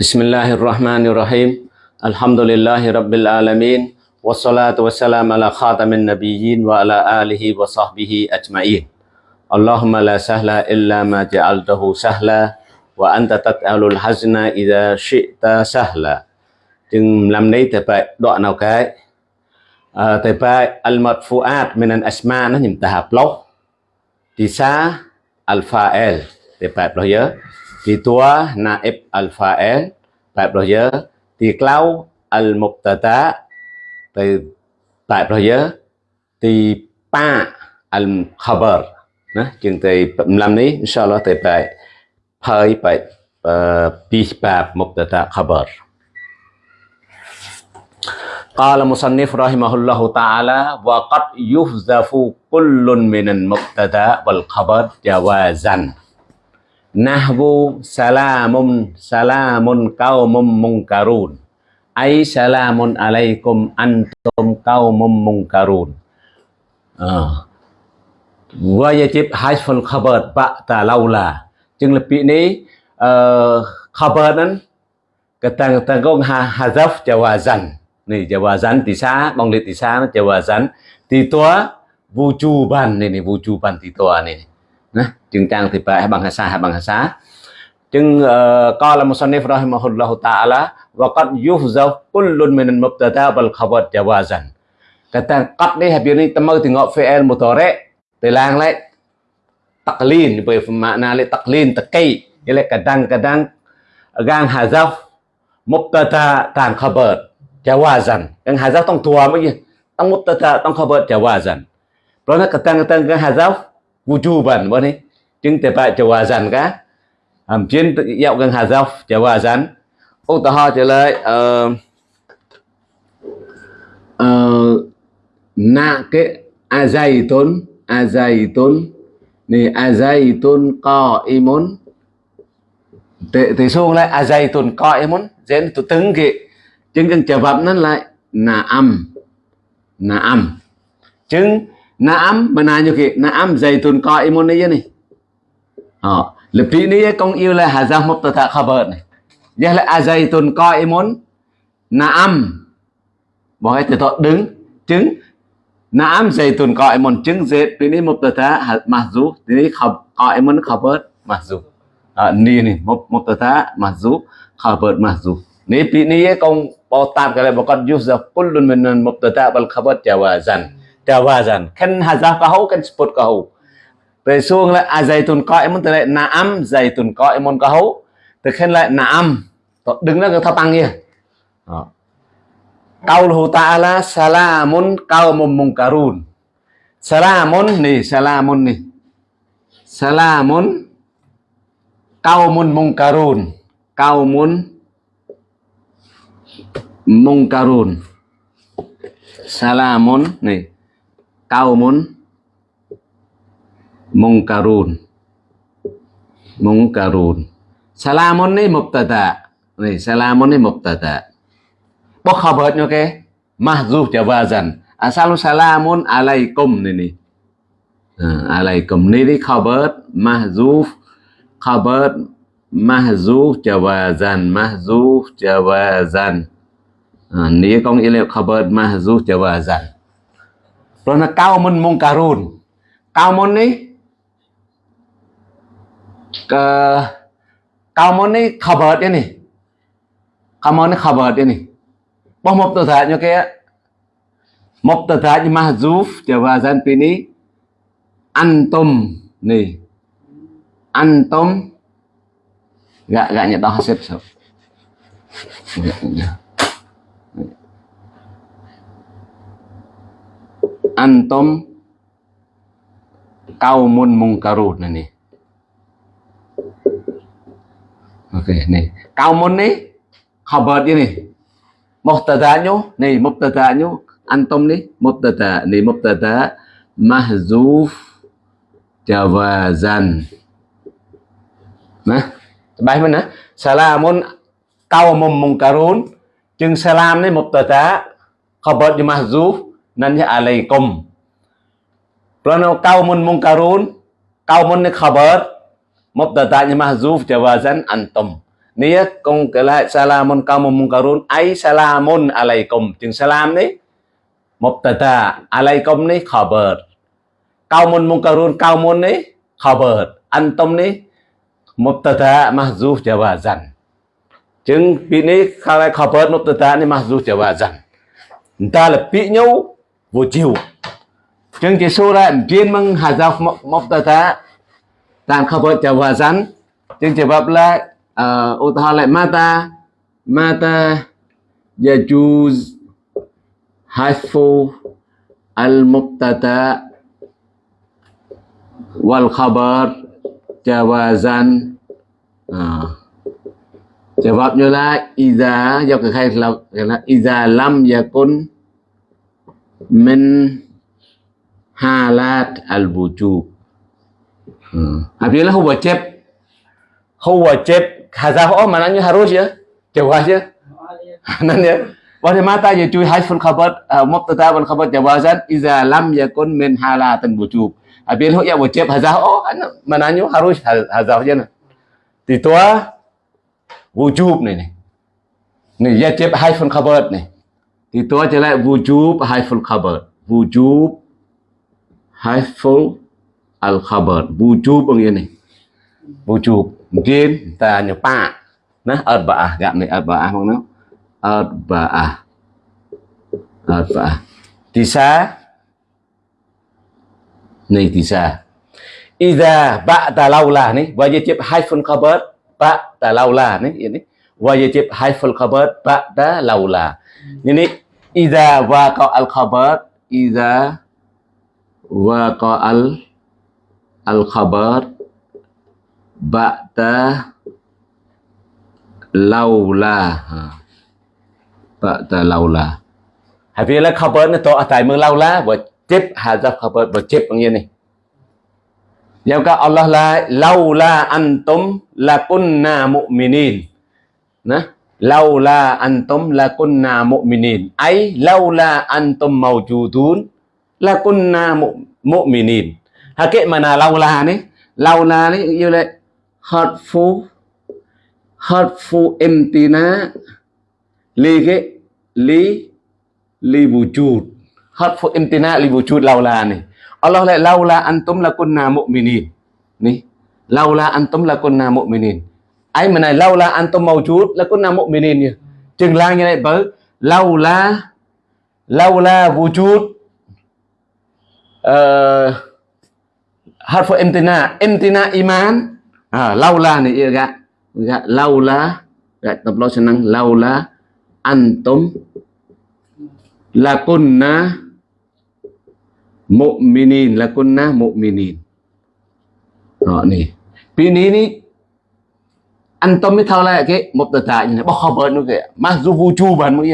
بسم الله الرحمن الرحيم الحمد لله رب العالمين والصلاة والسلام على خاتم النبيين وعلى آله وصحبه أجمعين اللهم لا سهل إلا ما جعلته سهلا وأنت تجعل الحزن إذا شئت سهلا chừng làm này thì phải đoạn nào cái à, thì phải al madfuat min al asma nó nhìn tahap lốc thì sa al fa'il thì phải bao giờ thì tua naib al fa'il phải bao giờ thì clau al mubtada thì phải bao giờ thì pa al khabar nó chừng thì làm này inshallah thì phải phải phải pi bab mubtada khabar قال مصنف رحمه الله تعالى وقد يحذف كل من المبتدا والخبر جوازا Nahwu salamun salamun kaumum mungkarun. Ay salamun alaikum antum kaumum mungkarun. Ah. Uh. Wajib hajful khabar ba'ta laula. Jeng lebih ni eh, uh, khabar nan ketang tanggung hazaf jawazan. Ni jawazan tisa, mongli tisa jawazan. Titua wujuban ini wujuban titua ini. Chừng trang thì phải bằng hasa hay bằng hasa chừng qala musannif rahimahullahu ta'ala wa qad yuhzaf kullun min al-mubtada wal khabar jawazan kata qad ni habis ni temu tengok fi'il mudhari' telang lại. Taklin về makna lại taklin teki jadi kadang-kadang gang hazaf mubtada tan khabar jawazan yang hazaf tong tua mungkin tong mubtada tong khabar jawazan Karena kadang-kadang yang hazaf wujuban boleh ni chứng tế bại chào dàn gá hàm chiến dạo gần hà dọc chào dàn ô tà ho trở lại ờ ờ na cái a dày tốn a dày tốn nè, a dày tốn co y muốn tệ tệ xuống lại, a dày tốn co y muốn dễ tụ tứng kì. Chứng cần chờ vập nó lại, na âm na âm chứng na âm mà na như kì, na âm dày tốn co y muốn này vậy này ờ ha lebih ni công yêu là hazaf mubtada khabar này. Giờ là azaitun qaimun na'am bỏ cái từ thọ đứng chứng. Na'am zaitun qaimun chứng ni ini coi muốn ini qaimun khabar dù à, ni ni mubtada mahzuf khabar dù ni pi ni công bỏ tạm cái này bỏ con yuzaf kullun min mubtada dần khen hà jawazan kan hazaf khen sport spot kahau về xuống lại à dày tuần zaitun muốn từ lại nà âm dày tuần na'am muốn có hấu từ khen lại nà âm đứng đó cái thao tăng kia Qauluhu ta'ala salamun qaumun munkarun. Salamun nih, salamun nih. Salamun qaumun munkarun. Qaumun munkarun. Salamun nih. Qaumun munkarun. Munkarun. Salamun ni mubtada. này salamun ni mubtada. bớt khabarnya ke mahzuf jawazan. asalu salamun alaikum ni ni. à, alaikum ni ni khabar mahzuf khabar mahzuf jawazan mahzuf jawazan. Ha, ni con nghĩa là khabar mahzuf jawazan. Rồi nó cao môn munkarun. Cao môn ni ke cao môn ni khabar ni. Cao môn ni khabar ni. Bah mubtada'nya kayak mubtada'nya mahzuf jawazan ini antum nih antum nggak nggak nyetok hasib so nggak, nggak. antum kaumun mungkarun ini អូខេនេះកៅមុននេះ cover នេះនេះ mubtada'nya នេះ mubtada'nya antum នេះ mubtada នេះ mubtada mahzuf jawazan ណាច្បាស់មែនណាសាឡាមុនកៅមុំមុងការូនជាងសាឡាមនេះ mubtada cover ជា mahzuf ណានអាឡៃគុំព្រោះនៅកៅមុនមុងការូនកៅមុននេះ cover mubtada mahzuf jawazan antum. Niat kong kala salamun kamu mungkarun, ai salamun alaikum. Chừng salam ni, mubtada alaikum ni khabar. Kaumun mungkarun kaumun ni khabar. Antum ni mubtada mahzuf jawazan. Chừng bị ni khala khabar mubtada ni mahzuf jawazan. Ta là bị nhau vô chiều chừng chỉ số ra riêng mang hazaf mubtada tam khabar jawazan chừng jawab là uh, lại ờ, mata mata yajuz hasfu al mubtada wal khabar jawazan uh, jawabnya iza khai là iza lam yakun min halat al wujub. Apabila wajib huwa wajib Hazaf oh maknanya harus ya. Jawaz ya. Nan ya. Wa mata ya cuy hasful khabar mubtada wal khabar jawazan iza lam yakun min halatan wujub. Apabila hu ya wajib hazaf oh maknanya harus hazaf je. Thì tua wujub này này. Này wajib hasful khabar này. Thì tua trở lại wujub hasful khabar. Wujub hasful al khabar. Wujub bằng ini. Wujub. mungkin ta nyepak nah arba'ah gak nih arba'ah mana arba'ah arba'ah tisa nih tisa Iza ba'da laula nih wajib haifun khabar ba'da laula nih ini wajib haiful khabar ba'da laula ini Iza waqa al khabar ida waqa al al khabar ba'da laula ha. ba'da laula vì là khabar nó to tại mưa laula và chép ra khabar và chép bằng như này Yang các Allah la laula antum lakunna mu'minin. Nah, laula antum lakunna mu'minin. Ai laula antum mawjudun lakunna mu'minin. À, Hakik mana laula ni? Laula ni như là hurtful hurtful imtina li cái li li wujud hurtful imtina li wujud laula này. Allah lại laula antum lakunna mu'minin nih laula antum lakunna mu'minin ai mà này laula antum mawjud lakunna mu'minin nhỉ? Chừng lang như này bởi laula laula wujud uh, harfu imtina imtina iman. À, laula ni ia ga ga laula ga tập senang laula antum lakunna mu'minin lakunna mu'minin đó nè. Pi ni antum mới thao lại cái một tờ tài như này bao khabar nó kìa. Mà dù vũ trụ bản mới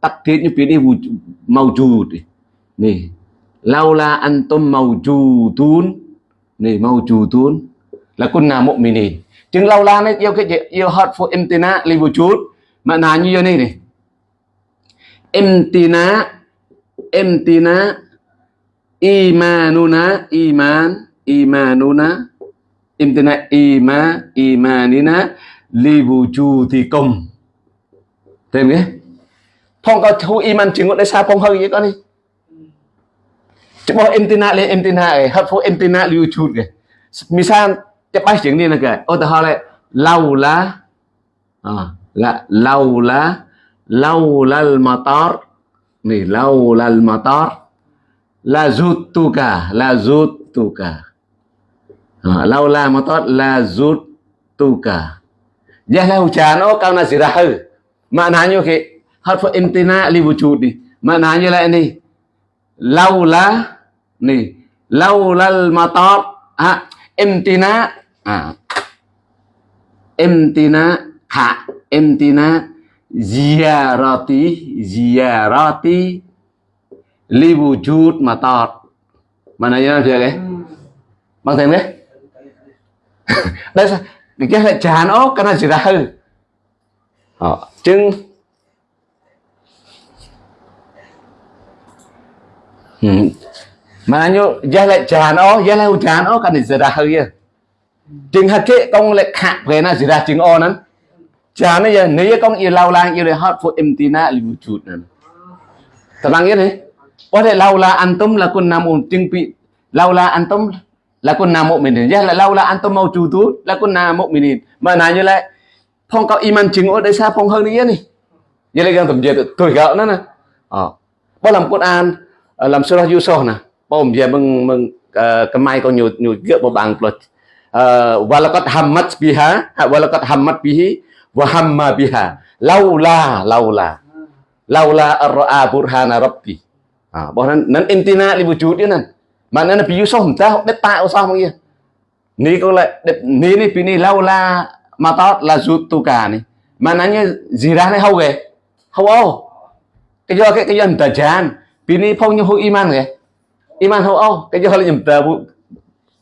tắc thiết như pi ní vũ màu trụ nè. Laula antum màu trụ tún nè mau chú tún lakunna mu'minin chừng lâu la nó yêu cái gì? Yêu hot for imtina li một chút mà nào như này này. Imtina imtina imanuna, iman, imanuna. Imtina ima, imanina. Li wujudikum thêm nghe phong cao thu iman chừng đây, sao phong hơi vậy con đi chứ bỏ imtina lên imtina ấy em tin imtina li wujud kìa. Misal cepat chừng đi là kì ô tao lại. Lâu lá. À, là lâu lá. Lâu là motor này lâu là motor la zutuka la zutuka à, lâu là motor la zutuka Jangan hujan oh kau nasi rahu. Maknanya ke harfu imtina li wujudi. Maknanya lah ini. Laula ni laulal matar ha imtina à, imtina ha imtina ziyarati ziyarati li wujud matar. Mana ya dia cái bằng thêm đấy đây sao cái là chán ốc cái này chỉ ra hư họ chứng mà như gia lại chán ốc gia lại chán ốc cái này chỉ ra hư chừng hạt kệ công lại khạc về là gì ra chừng o nắn Cha ni ya ni ya kong yêu lau la yêu le hot for imtina li wujud nan. Tenang ya ni. Boleh laula antum lakun namun tingpi laula antum lakun na mukminin. Ya là laula antum mawjudu lakun na mukminin. Maknanya là phong cao iman chính ở đây sao phong hơn đi này Vậy là đang tầm giờ tuổi gạo nữa nè. Ờ. Bao làm quân an ờ, làm surah Yusuf nè bom giờ mừng mừng ờ, kemai ko nyut nhiều nhiều gỡ bao bằng plus. Ờ, walakat hammat biha, walakat hammat bihi wa hamma biha. Laula laula. Laula ar-ra'a burhana rabbi. À bọn nan nên intina li wujud mà nan mana nabi yusuf ta det ta usah mong ni ko lại ni ni pini laula matot là zutuka ni mananya zirah này hau ge hau ô cái do cái cái dân tờ chan pini phong như hôi iman ge iman hậu ông, cái giờ là nhầm tờ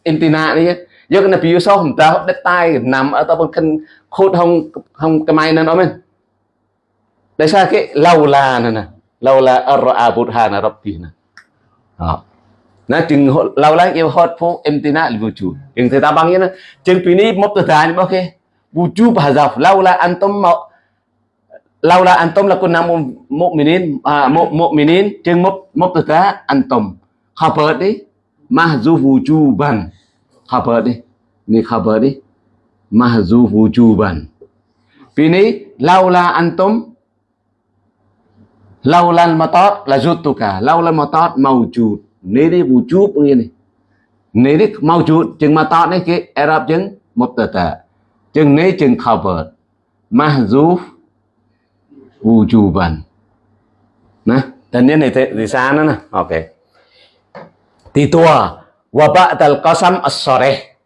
intina đi giờ cái nabi yusuf tờ, đất tai nằm ở tao bên khốt không không cái mai nên nói mình tại sao cái lâu là nè nè, lâu là ở abud à hà nè rabbi nè. Đó. Nó chừng lâu lắm yêu hot phố em tin là vũ trụ nhưng người ta bằng như nó chừng tùy ní một tờ tài ok vũ trụ bà dọc lâu là anh tâm mạo lâu là anh tâm là con nam một minin à một một minin chừng một một tờ tài anh tâm khabar đi mà dù khabar đi ni khabar đi mahzuf wujuban. bini laula antum laula al-matat la zutuka laula al-matat mawjud. Ni đi wujub như này. Ni đi mawjud chừng matat này cái Arab chừng mubtada. Chừng ni chừng khabar. Mahzuf wujuban. Nah, dan ini di sana nah. Oke. Okay. Titua wa ba'dal qasam as-sarih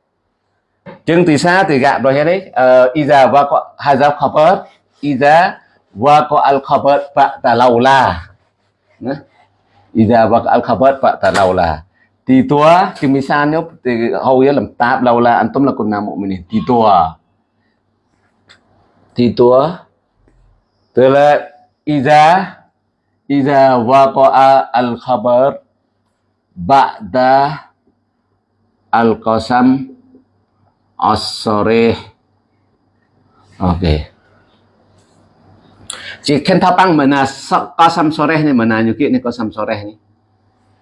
Chừng từ xa từ gạm rồi đấy. Ờ, iza wa ko hazaf khabar. Iza wa ko al khabar fa talaula. Iza wa al khabar fa talaula. Thì tua thì xa nhớ thì hầu như làm tạp lâu là anh tâm là con nam một mình thì tua thì tua tức là iza iza waqa'a al khabar ba'da al qasam as-sarih Okey. Chỉ khen thao băng mà là qasam soreh này mà là như kiện này qasam soreh này.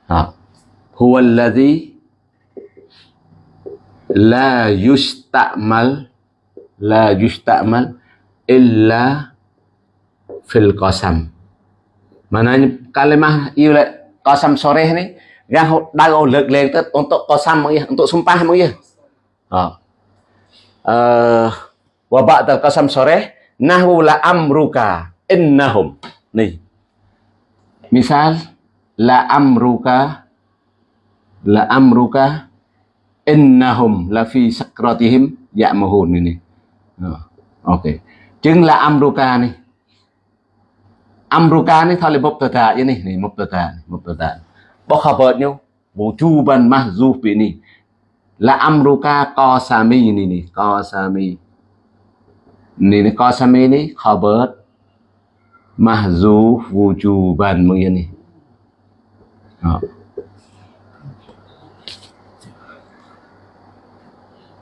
Ha. Huwa alladhi la yusta'mal la yusta'mal illa fil qasam. Maknanya kalimah yêu lại qasam soreh ni yang đau lực lên tới untuk qasam untuk sumpah ya. Ha. uh, wa ba'dal qasam sore nahwu la amruka innahum. Nih misal la amruka la amruka innahum la fi sakratihim ya'mahun ini oh, ok. Chứng là amruka này amruka này thôi là mubtada như này này mubtada mubtada bóc khabar nhau. Wujuban mahzuf ini là amruka qasami ini nih qasami ini nih qasami ini khabar mahzuf wujuban begini oh.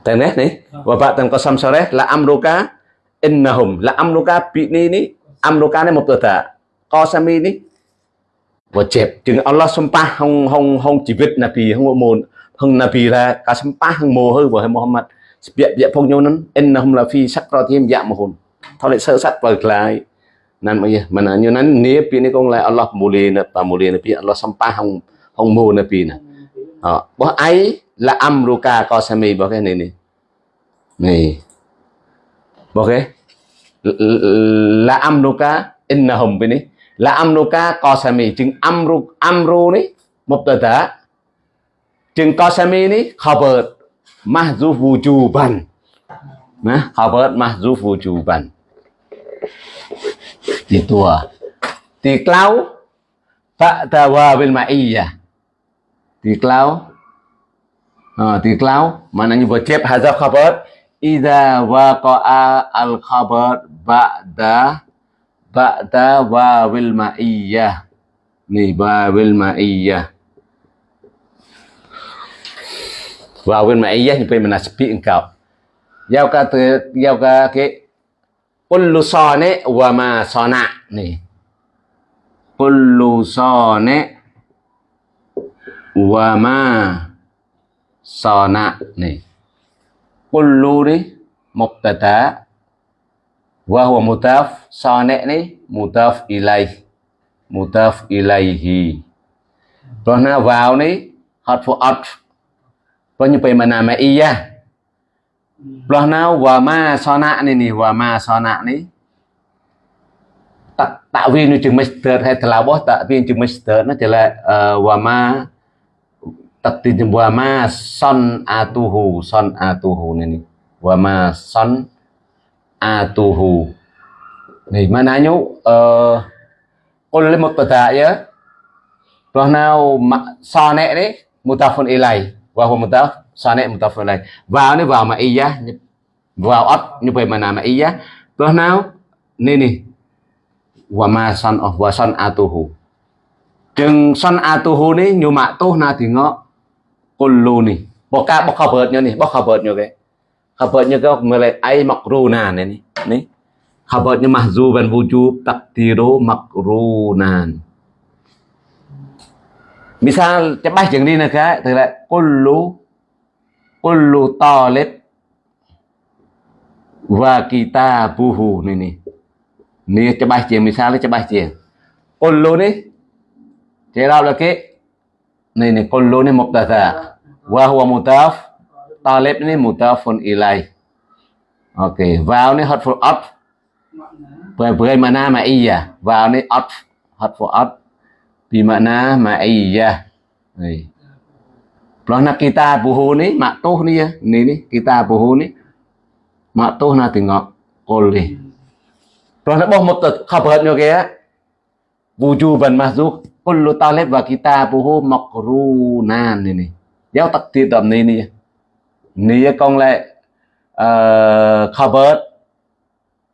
Tenet nih Bapak dan qasam sore la amruka innahum la amruka ini ini amruka này mubtada qasami ini wajib jeung Allah sempah hong hong hong jiwit nabi hong mon hong nabi la ka sempah hong mo hư wa Muhammad ស្ពាក់ពាក់ផងញោនឹងអិនណហុំឡាហ្វីសក្រទាមយ៉ាមហ៊ុនថលេសើសັດបើក្លាយណានមកយមណានយណាននីពីនេះកងឡាអល់ឡោះមូលីណាប៉មូលីណាពីអល់ឡោះសំប៉ះហងហងមូណាពីណាអបោះអៃឡាអំរូកាកោសាមីបោះគេនេះនេះនេះបោះគេឡាអំរូកាអិនណហុំពីនេះ là amruka kosami chừng amru amru ni mubtada chừng kosami ni khabar mahzuf wujuban nah khabar mahzuf wujuban di tua di klau fa'ta wa bil ma'iyya di klau à, di klau maknanya chép hazaf khabar idza waqa'a al khabar ba'da ba'da wa bil ma'iyah ni wa bil ma'iyah vào bên mẹ ấy thì bên mình giao ca từ giao ca cái kullu sane wa ma sana nih kullu sane wa ma sana nih kullu ni, mubtada wa huwa mutaf so nẹ ni? Mutaf ilay mutaf ilayhi rồi na vào ni? Harfu at rồi như vậy mà nà mà iya rồi na wa ma so nạ ni ni wa ma so nạ ni. Tạo viên chừng master hay là bó tạo viên chừng master nó chỉ là ờ, wa ma tật tình wa ma son atuhu son atuhu này ni wa ma son atuhu Nih, maknanya uh, Qul mubtada'ya Rahna sane ni mutafun ilai wa huwa mutaf sane mutafun ilai. Vào ni vào ma'iyah vào ấp như vậy mà nào nà ma'iyah. Rahna ni nè wa ma san of wa san atuhu. Chừng san atuhu ni nyu ma tu na thì ngọ kullu nè, Bọc cả bọc khảo bớt nyo ni, bọc khảo bớt nyo cái khabarnya kau melek ai makrunan ini, ni. Khabarnya mahzuban wujub, takdiru makrunan. Misal cepat jeung ni ka tức là kullu kullu talib wa kitabuhu ni ni. Ni cepat jeung misalnya cepat jeung kullu ni thế nào là cái này này kullu ni mubtada wa huwa mutaf talib ni mutafun ilai. Ok vào ni hot for up. mana ma iya? Vào ni up, hot for up. bimakna ma'iyah iya Kalau nak kita buhu ni maktuh ni ya ni ni kita buhu ni. Maktuh na tengok kol ni nak boh mutat khabar nyo kaya wujuban mahzuk kullu talib wa kita buhu makrunan ni ni. Giáo takdir tầm ni ni nia con lại uh, khabar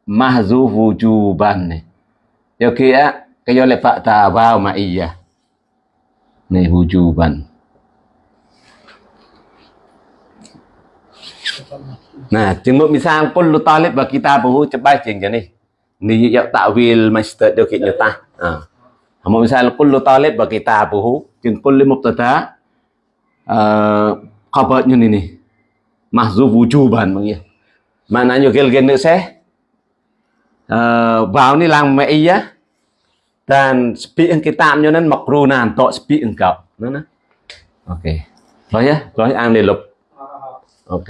mahzuf wujuban ni Yo kia Kaya lepak tawaw ma'iyah. Ni hujuban. Nah, jenguk misal kullu talib wa kitabuhu cepat jeng jani. Ni ya ta'wil master do kit nyata. Ha. Hamo misal kullu talib wa kitabuhu jeng kullu mubtada eh uh, khabar nyu ni ni. Mahzuf wujuban mengia. Maknanya gel gen được sẽ uh, vào ni lang ma'iyah dan speak yang kita nyo nan makrunan to speak engkau nana oke okay. rồi ya rồi ăn đi lục. Ok.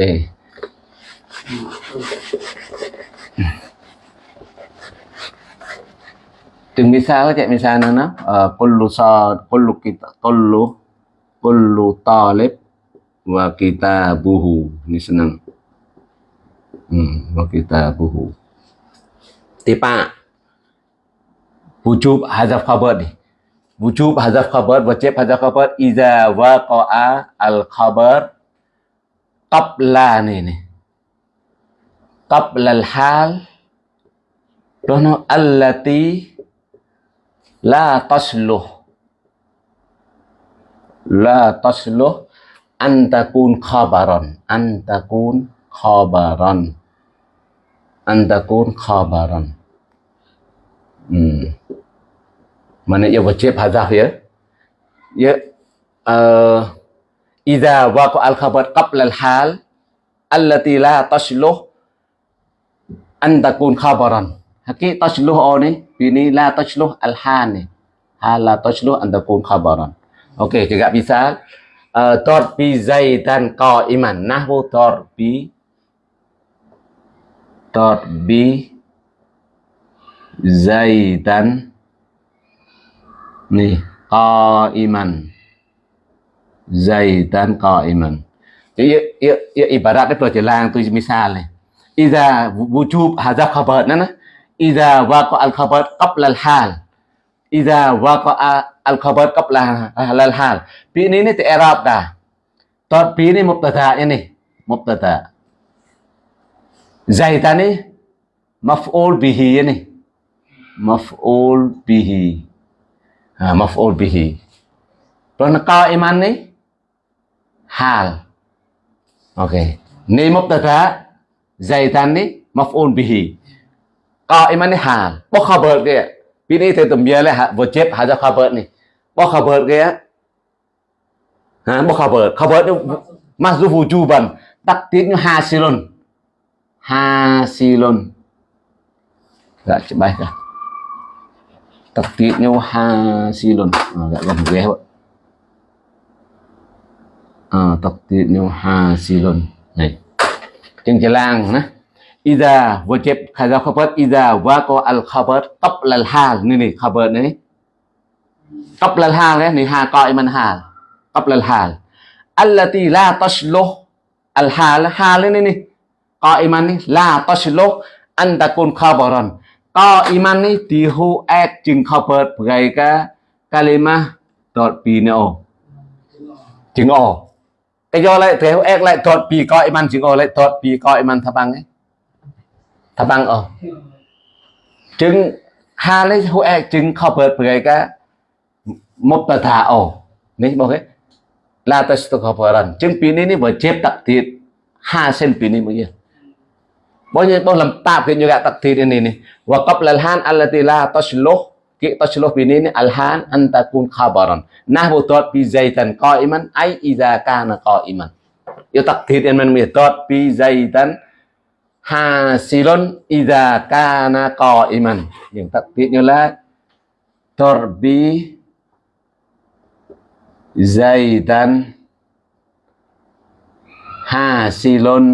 Từng misal chạy misalnya na uh, kullu sa kullu kita kullu kullu talib wa kita buhu ini senang. Hmm, wa kita buhu tipa. Wujub hazaf khabar ni wujub hazaf khabar wajib hazaf khabar iza waqa'a al khabar qabla ni ni qabla al hal dono allati la tasluh la tasluh an takun khabaran an takun khabaran an takun khabaran hmm. Mana ia wajib hadaf ya? Ya uh, idza waqa al khabar qabla al hal allati la tashluh an takun khabaran. Haki tashluh ni ini la tashluh al hal ni hal la tashluh an takun khabaran. Okey juga bisa uh, darbi zaidan qa'iman nahwu darbi darbi zaidan nih qaiman zaidan qaiman ya, ya, ya ibaratnya perjalanan tu misal nih Iza wujub hadza khabar nana Iza waqa al khabar qabla al hal. Iza waqa al khabar qabla al hal. Pi ini ni i'rab dah. Tot pi ini mubtada ini. Mubtada. Zaidan ni maf'ul bihi ini. Maf'ul bihi. Ha, maf'ul bihi. Rồi qaiman ni? Hal. Okey ni mubtada zaidan ni maf'ul bihi. Qa'iman ni hal. Bo khabar te tum ya le wajib haja khabar ni bo khabar gaya ha bo khabar khabar tu masdar wujuban takdirnya hasilun hasilun dạ chị bay ra tập tiết nhau hasilun à, dạ gần ghé vậy à, tập tiết nhau hasilun này trên cái làng nè إذا وجب كذا خبر إذا وقع الخبر قبل الحال نني خبر نني قبل الحال นี่ ها قائما حال قبل الحال التي لا تصلح الحال حالนี่นี่ قائماนี่ لا تصلح أن تكون خبرا قائماนี่ ที่ฮูแอดจึง خبر เพื่อให้กะกะลิมะดอดปีเนาะจึงออกcái do lại thế ép lại đọtปี قائما จึงออกlại ดอดปี قائما ทบังไง ถ้าบังออกจึงฮาเลยหัวแอกจึงเข้าเปิดเผยก็มุ mutata'u ni boke la tastakbaran jeung pini ni wajib takdir hasil pini mungkin bao nhiêu bao làm tạp thì như gạ takdir ini ni wa qabla al-han allati la tasluh ki tasluh pini ni al-han an takun khabaran. Nahwu tot bi zaitan qa'iman ay idza kana qa'iman. Yo takdir en man mi tot bi zaitan hasilun idza kana qa'iman. Yang takdir như là torbi zaidan hasilun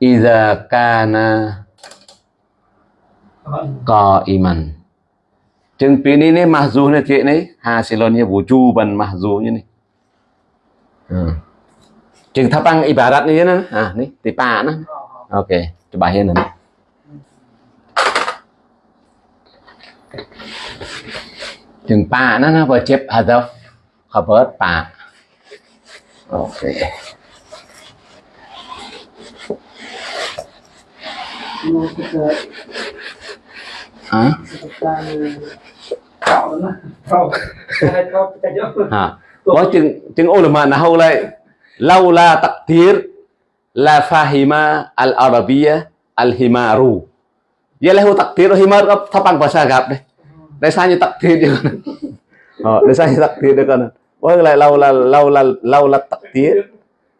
idza kana qa'iman. Chừng pi ni ni mahzu ni chị ni hasilun như wujuban mahzu như ni hmm. chừng thapang ibarat ni na ah ni tipa na Oke, coba ya nanti. Chừng pa nó nó vừa chép hadaf khabar pa. Oke. Hả? Hả? Có chừng chừng ulama nào lại lâu la takdir, la fahima al arabiyah al himaru ya lahu takdir himar có thapang bahasa Arab đấy đây sao như takdir dia kan oh đây sao như takdir dia kan oh lại lau la lau la lau la takdir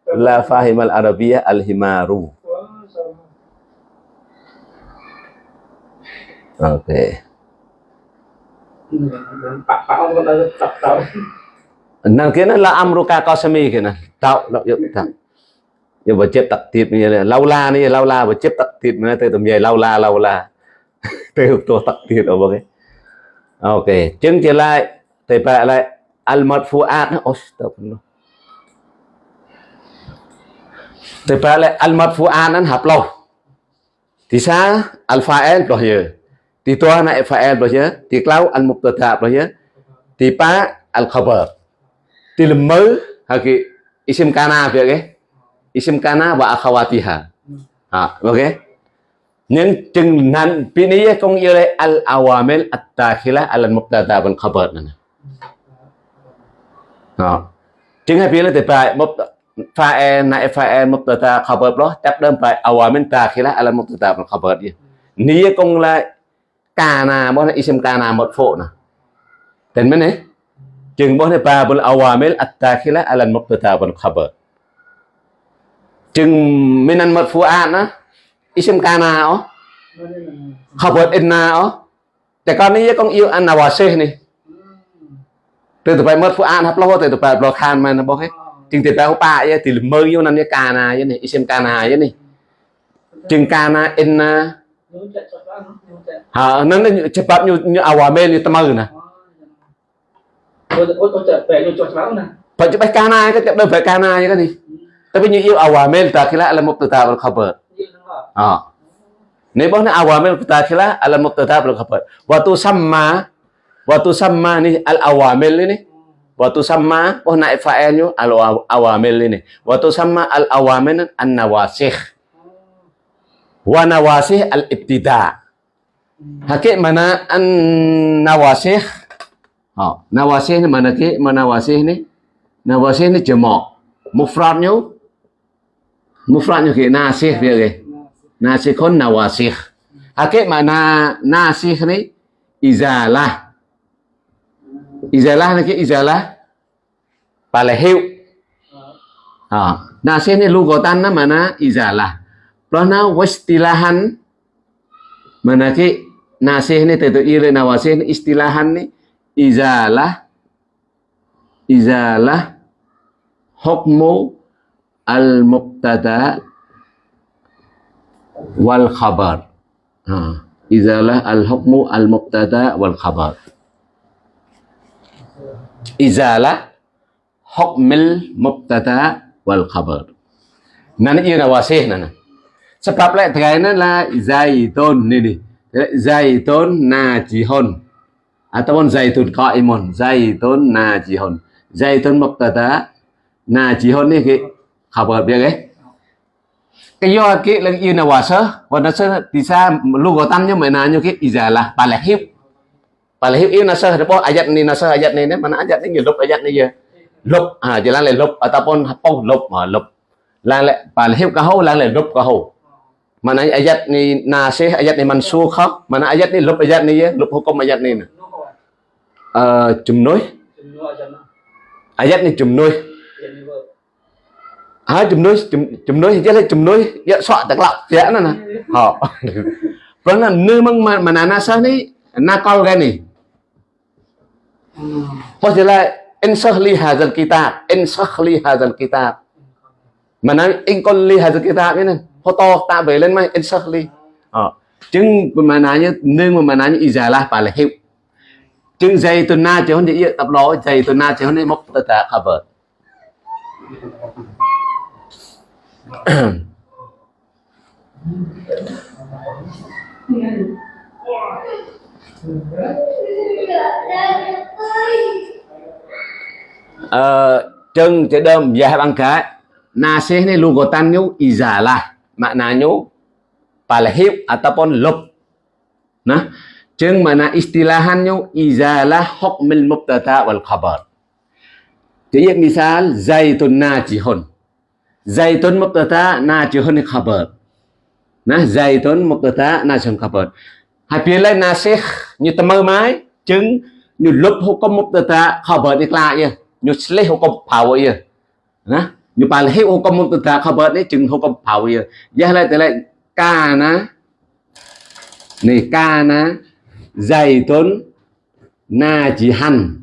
la Fahim al arabiyah al himaru ok. Nan kia là amruka qasami kia nè. Tạo, tạo, tạo nhưng mà chết tật thịt như là la này lâu la và chết tật thịt mà từ tầm về lâu la lâu la. Từ tôi tật thịt ở cái. Ok chứng trở lại? Thì phải lại al marfuat nó thì phải là al marfuat nó hợp lâu thì sao? Al fa'il rồi nhớ, thì tôi này fa'il rồi nhớ, thì lâu al mubtada rồi nhớ, thì pa al khabar. Thì là mới hay cái isim kana việc ấy isim kana wa akhawatiha ha à, ok, nhưng chừng nan pini công yêu lại al awamil at dakhila al mubtada wal khabar nè. chính hay biết là tệ bài một pha e này pha e một tờ ta khảo bợp đó chắc đơn bài ở ngoài mình ta khi là là một tờ ta khảo bợp gì ní công lại cà nà bọn này isem cà nà một phụ nè tên mấy này chừng bọn này bà bọn ở ngoài mình ta khi là là một tờ ta bọn khảo bợp chừng mình ăn một phụ ăn á isem cà nà ó khảo bợp in nà ó แต่ก่อนนี้ยังต้อง yêu ăn nào เซ่นี่ ទៅទៅមើលធ្វើអានហាប់លោទៅទៅប្លោខានមែនណាបងហេជាងទៅប្លោប៉ាយទីលមើយូណានកាណាយនេះអ៊ីសឹមកាណាយនេះជាងកាណាអ៊ិនណាហើយនឹងច្បាប់ញអាវ៉ាមេលទៅមើណាបច្ចុប្បន្នកាណាក៏ចាប់ដល់ប្រកាណាយនេះតែវិញយូអាវ៉ាមេលតាខ្លាអលមុបតាវលខបរអនេះបងអាវ៉ាមេលតាខ្លាអលមុបតាវលខបរវ៉ាទូសម្មា wa tusamma ni al awamil ini wa tusamma bahna fa'ilnya al awamil ini wa tusamma al awamil an nawasikh wa nawasikh al ibtida hakik mana an nawasikh ha nawasikh ni mana ke mana nawasikh ni? Nawasikh ni jamak mufradnya mufradnya kayak nasih dia kayak nasihun nawasih. Hakik makna nasih ni? Izalah. Izalah ni ke izalah pala hiệu. Ha, nasih ni lugatan na mana izalah. Plana wastilahan mana ke nasih ni tetu ire nawasih ni istilahan ni izalah izalah hukmu al-muqtada wal khabar. Ha, izalah al-hukmu al-muqtada wal khabar izala hukmil mubtada wal khabar. Nana ia wasih nana. Sebab lek cái nó zaitun ini. Zaitun najihun. Ataupun zaitun qaimun. Zaitun najihun. Zaitun mubtada najihun ni cái khabar dia ke Cái do cái là yêu nawasa và nó sẽ thì sao lúc có lugatan nhưng mà nào như cái izala bà là hiếp Palahib yêu nasa depo ayat ni nasa ayat ni mana ayat ni lục ayat ni je. Lục à chỉ là lục ataupun hapau lục mà lục. Là lại palahib kahau là lại lục kahau. Mana ayat ni nasih, ayat ni mansukh, mana ayat ni lub ayat ni ya, lub hukum ayat ni. Uh, jumnuh. Ayat ni jumnuh. Ha jumnuh, jumnuh chứ là jumnuh, ya soạn tak lak, ya na na. Ha. Còn là nơi mang mana nasa ni nakal cái ni. Hoặc là insah li hadzal kitab, insah li hadzal kitab. Mana in kon li hadzal kitab ni nè photo ta về lên mai exactly ờ. chứng mà nãy như nương mà mà nãy như izalah phải là hiệu chứng dây tuần na chứ không để tập lo dây tuần na chứ không để mốc tất cả cover ờ, chân chế đơm dài bằng cái nasih ni lugotannya izalah maknanya palhib ataupun lub. Nah, jeung mana istilahannya izalah hukmil mubtada wal khabar. Jadi misal zaitun najihun. Zaitun mubtada najihun khabar. Nah, zaitun mubtada najihun khabar. Hai phía lên nasikh như tầm mơ mái chứng như một hukum ta khabar ni kla lại Như lấy hô công power ya. Nah, như palhi hukum mubtada khabar ni chứng công power ya. Ya lại lại kana này ca na dày tôn na chỉ najihan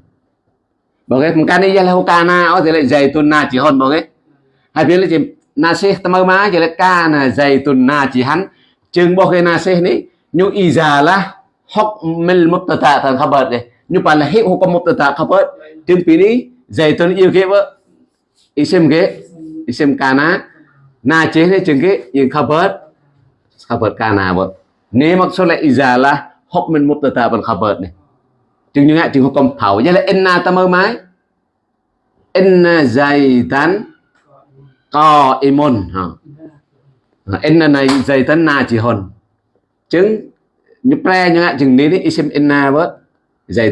Bảo cái một ca này là ca na, ở thì lại chỉ najihun bảo cái hai phía là chỉ na sẽ tầm mơ mái chỉ là ca na dày tôn na chỉ najihan chừng bảo cái nasih này như izalah hukmil mubtada tan khabar deh như palhi hukum mubtada khabar chừng pini zaitun yêu cái vợ. Isim cái isim kana na chế thế chừng cái yung khabar khabar kana vợ. Nếu maksudnya izalah hukm mubtada wal khabar này. Chừng như ngại chừng hukum thảo. Vậy là inna tamar mái. Inna zaitan qaimun ha inna này zaitan na chỉ hồn chứng, như pre như ngại chừng ní đấy isim inna vợ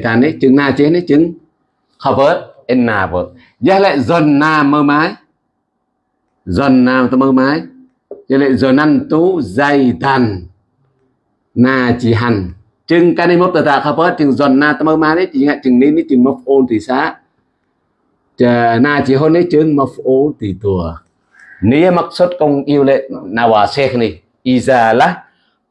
tàn đấy chừng na chế đấy chừng vớt inna vợ giờ lại dần na mơ mái. Dần na ta mơ mái. Giờ lại dần năn tú, dày tàn. Na chỉ hành chừng cái này một tờ tạ khắp hết chừng dần na ta mơ mái đấy chỉ ngại chừng nên đấy chừng mập ôn thì xá. Chờ na chỉ hôn đấy chừng mập ôn thì tùa. Nếu mặc xuất công yêu lệ, na hòa xe này. Izalah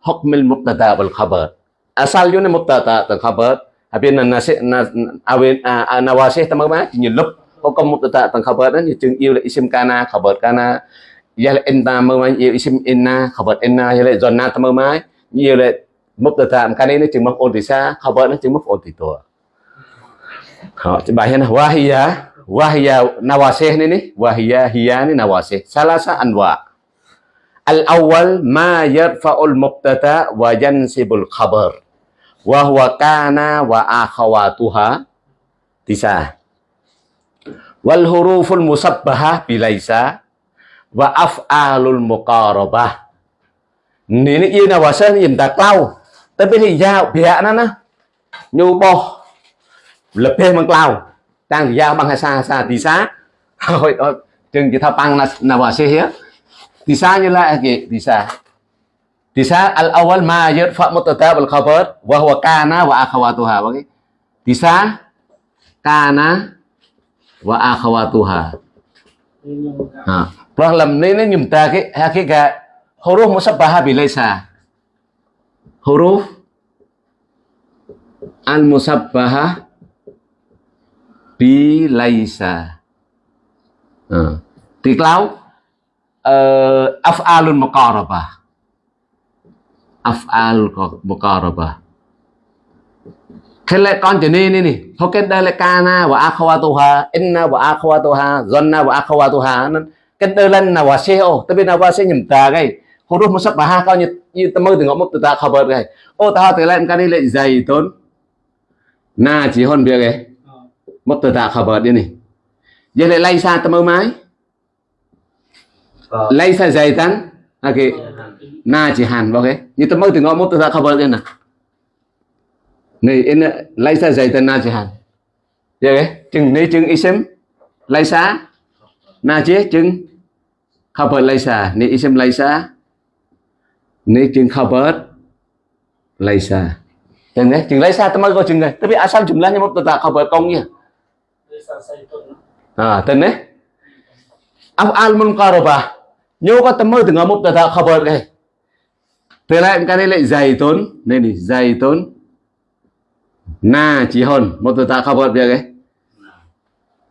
hukmil mubtada wal khabar. Asal yun mubtada ta khabar habis na na na awin nawasih tamam ma chỉ lúc hukum mubtada tentang khabar ni chừng yêu là isim kana, khabar kana. Ya là inna mơ mai yêu isim inna, khabar inna. Ya là zonna tamơ mai yêu là mubtada kana ni chừng maf ôn thì xa khabar nó chừng maf ôn thì tua họ bài hiện wahia wahia nawasih ni ni wahia hiya ni nawasih. Salasa anwa al awal ma yarfa'ul mubtada wa yansibul khabar. Wa huwa kana wa akhawatuha. Tisa wal huruful musabbahah bilaisa wa af'alul muqarabah. Ini yêu nào vào sân nhìn tạc lau tới bên thì giao bịa nó nó nhu bò lập thêm bằng lau đang thì giao bằng hai xa xa thì xá rồi chừng chỉ thao bằng là nào vào xe hết thì xa như lại kì thì xa Tisa al-awal ma yarfa mubtada wal khabar wa huwa kana wa akhawatuha. Okey. Tisa kana wa akhawatuha. Ha. Problem ni ni chúng ta cái hakikat huruf musabbaha bi laisa. Huruf al musabbaha bi laisa. Ha. Thì cloud uh, Ờ, af'alun muqarabah af'al muqarabah khle con trở nên này này thôi cái đây là kana và akhawatuha, inna và akhawatuha zanna và akhawatuha. Cái đây lên là wa seo tapi na wa se nhầm ta cái. Huruf musabbaha kau như như ta mơ từ ngõ một từ ta khabar cái. Ô, ta từ lên cái này lại dày tốn. Na chỉ hơn việc cái. Một từ ta khabar đi này giờ lại lay xa ta mơ mái dày tán. Ok na chỉ hàn vào cái như ta mơ từ ngõ một từ ta khabar đi nào này in lấy sa dày tên na chỉ hàn giờ cái chừng này chừng isim lấy sa na chế chừng lấy sa này isim lấy sa này chừng lấy sa chừng đấy chừng lấy sa ta mới có chừng này. Tapi asal jumlahnya mubtada khabar kongnya à tên đấy af'al munqarabah nyo có tâm mơ từ ngõ khập khabar cái Thế lại cái này lại dày tốn. Nên thì dày tốn. Na chỉ hơn một từ ta khabar biar cái.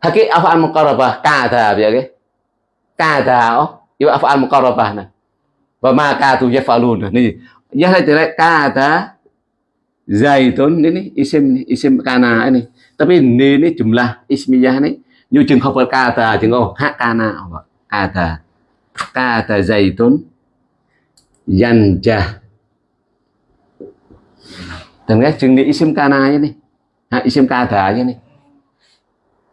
Haki afal muqarrabah kata biar cái. Kata oh ibu afal muqarrabah nah wa ma katu yafalun ni ya hay tidak kata zaitun ini isim isim kana ini tapi ini ini jumlah ismiyah ini như trường chừng khabar kata chừng oh ha kana kata kata zaitun guys chừng ni isim kana aja nih ha isim kada aja nih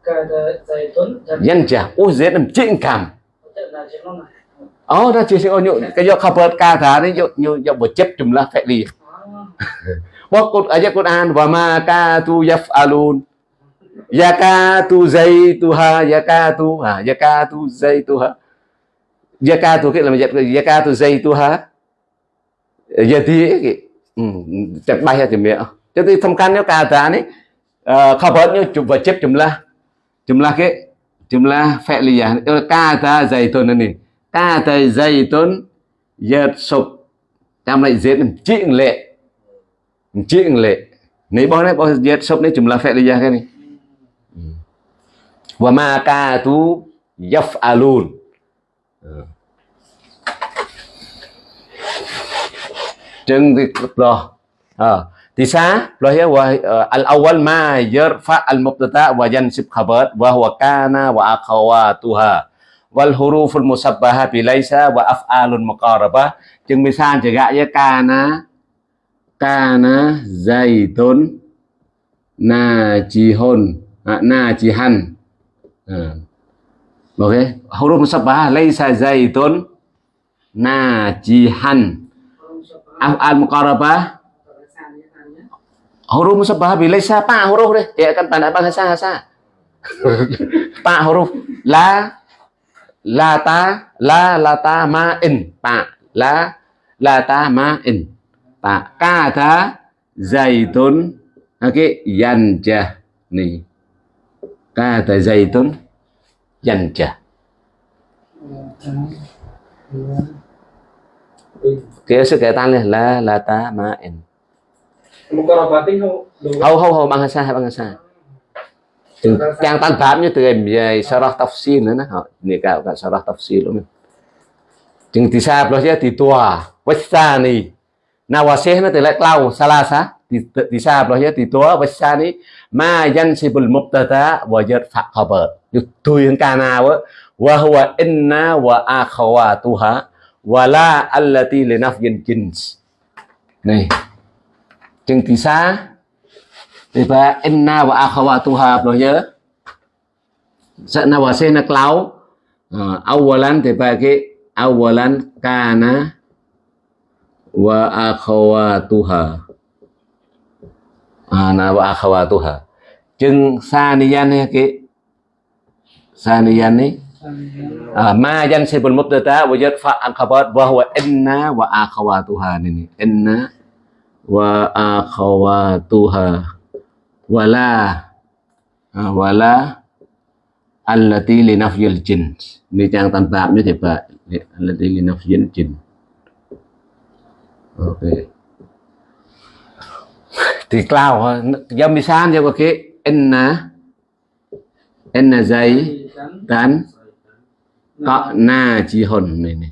Kada zaitun yan ja oh z làm chuyện cảm. Oh nó chỉ sẽ nyu cái do khabar kada đấy nyu nyu do bột chấp jumlah fi'li wa qul aja Quran wa ma katu yaf'alun yakatu zaituha yakatu ha yakatu zaituha yakatu cái là yakatu zaituha jadi cek bay thì mẹ. Cho tôi thông can nếu cả ta này ờ, khabar như chụp và chép jumlah jumlah cái jumlah fi'liyah kata zaitun này kata zaitun yatsub trong lại dễ làm chuyện lệ. Chuyện lệ. Nếu bao này bao yatsub này jumlah fi'liyah à cái này. Ừ. Wa ma katu yaf'alun. ចឹងវាផ្លោះអឺទីសាផ្លោះយវអលអវលម៉ាយរហ្វាអលមុបតតាវយ៉ាន់សិបខបតវហវកាណាវអខវ៉ាទូហាវលហូរូហ្វុលមុសបហាប៊ីឡៃសាវអហ្វអាលុនមករបាចឹងវាសានចកយកាណាកាណាហ្សៃតុនណាជីហ៊ុនណាជីហាន់អឺ à. ok huruf musabbaha laisa zaitun najihan. Af'al muqarabah? Huruf musabbah bila siapa huruf deh. Ya kan tanda bahasa bahasa pak huruf la la ta la la ta ma in. Pak la la ta ma in. Pak kata zaitun. Oke okay. yanjah nih. Kata zaitun yanjah kia sự kể tan là là ta, ma in hầu hầu hầu bằng sa bằng sa. Chừng trang tan phạm như từ em, về sarah tafsir nữa nó này cả cả sarah tafsir luôn chừng thì sa plus ya thì tua wasani nawasih nó từ lại clau salasa thì thì sa plus ya thì tua wasani ma yansibul mubtada wa yarfa khabar tui hơn ca nào á wa huwa inna wa akhawatuha wala allati li nafyin jins. Này, chừng thì xa. Thì ba inna wa akhawatuha, rồi nhớ. Sợ nào và sen là clau ờ, awalan thì ba cái awalan kana wa akhawatuha à na wa akhawatuha. Chừng saniyan này cái saniyan này Ah, ma yansibul mubtada wa yarfa al khabar wa huwa inna wa akhawatuha ini inna wa akhawatuha. Wala ah, wala allati li nafyil jins. Ni trang tam tạm như thế vậy allati li nafyil jins. Ok thì cloud do misan cho cái inna inna zai dan Kak na jihon ni ni.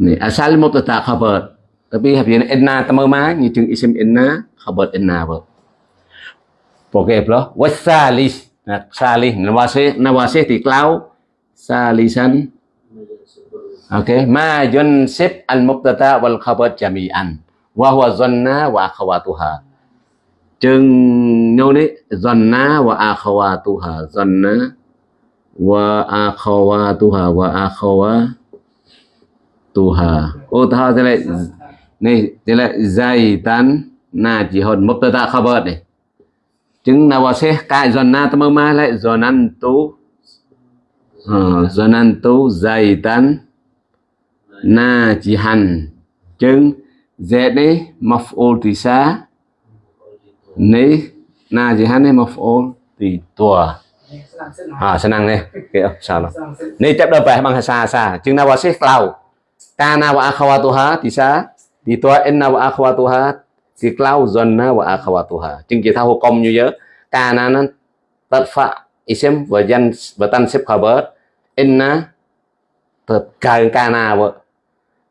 Ni asal mubtada khabar. Tapi habis inna tama ma ni jeung isim inna khabar inna ba. Poke bro. Wasalis. À, nah, salih nawasih nawasih di klau salisan. Oke, okay. ma yunsib al mubtada wal khabar jami'an. Wa huwa zanna wa akhawatuha. chừng nyo đấy, zanna wa akhawatuha. zanna wa akhawatuha wa akhawatuha ô, ta thế này này thế lại zaitan na chỉ hồn ta khabar này chứng nào vào sẽ cài dần na tâm ma lại zonan tu ờ, zonan tu zaitan na chỉ hành chứng z này maf'ul tisa này na chỉ hành này maf'ul tì tua. À senang nih okay, salah ni cep dah bang sa sa. Jeung na wasih klau kana wa akhawatuha bisa di tua inna wa akhawatuha di klau na wa akhawatuha. Thao kita công như vậy na nó tadfa isim xếp jan wa tansib khabar inna ka na wa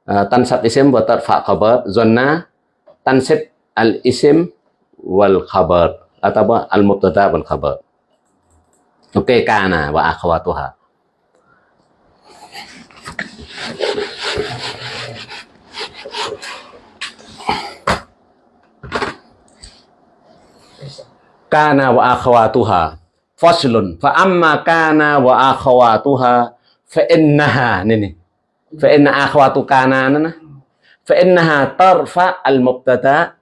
tansab isim wa tadfa khabar zanna tansib al isim wal khabar atau al mubtada wal khabar Ok kana wa akhawatuha. Kana wa akhawatuha. Faslun. Fa amma kana wa akhawatuha fa innaha nini. Fa inna akhawatu kana nana. Fa innaha tarfa al-mubtada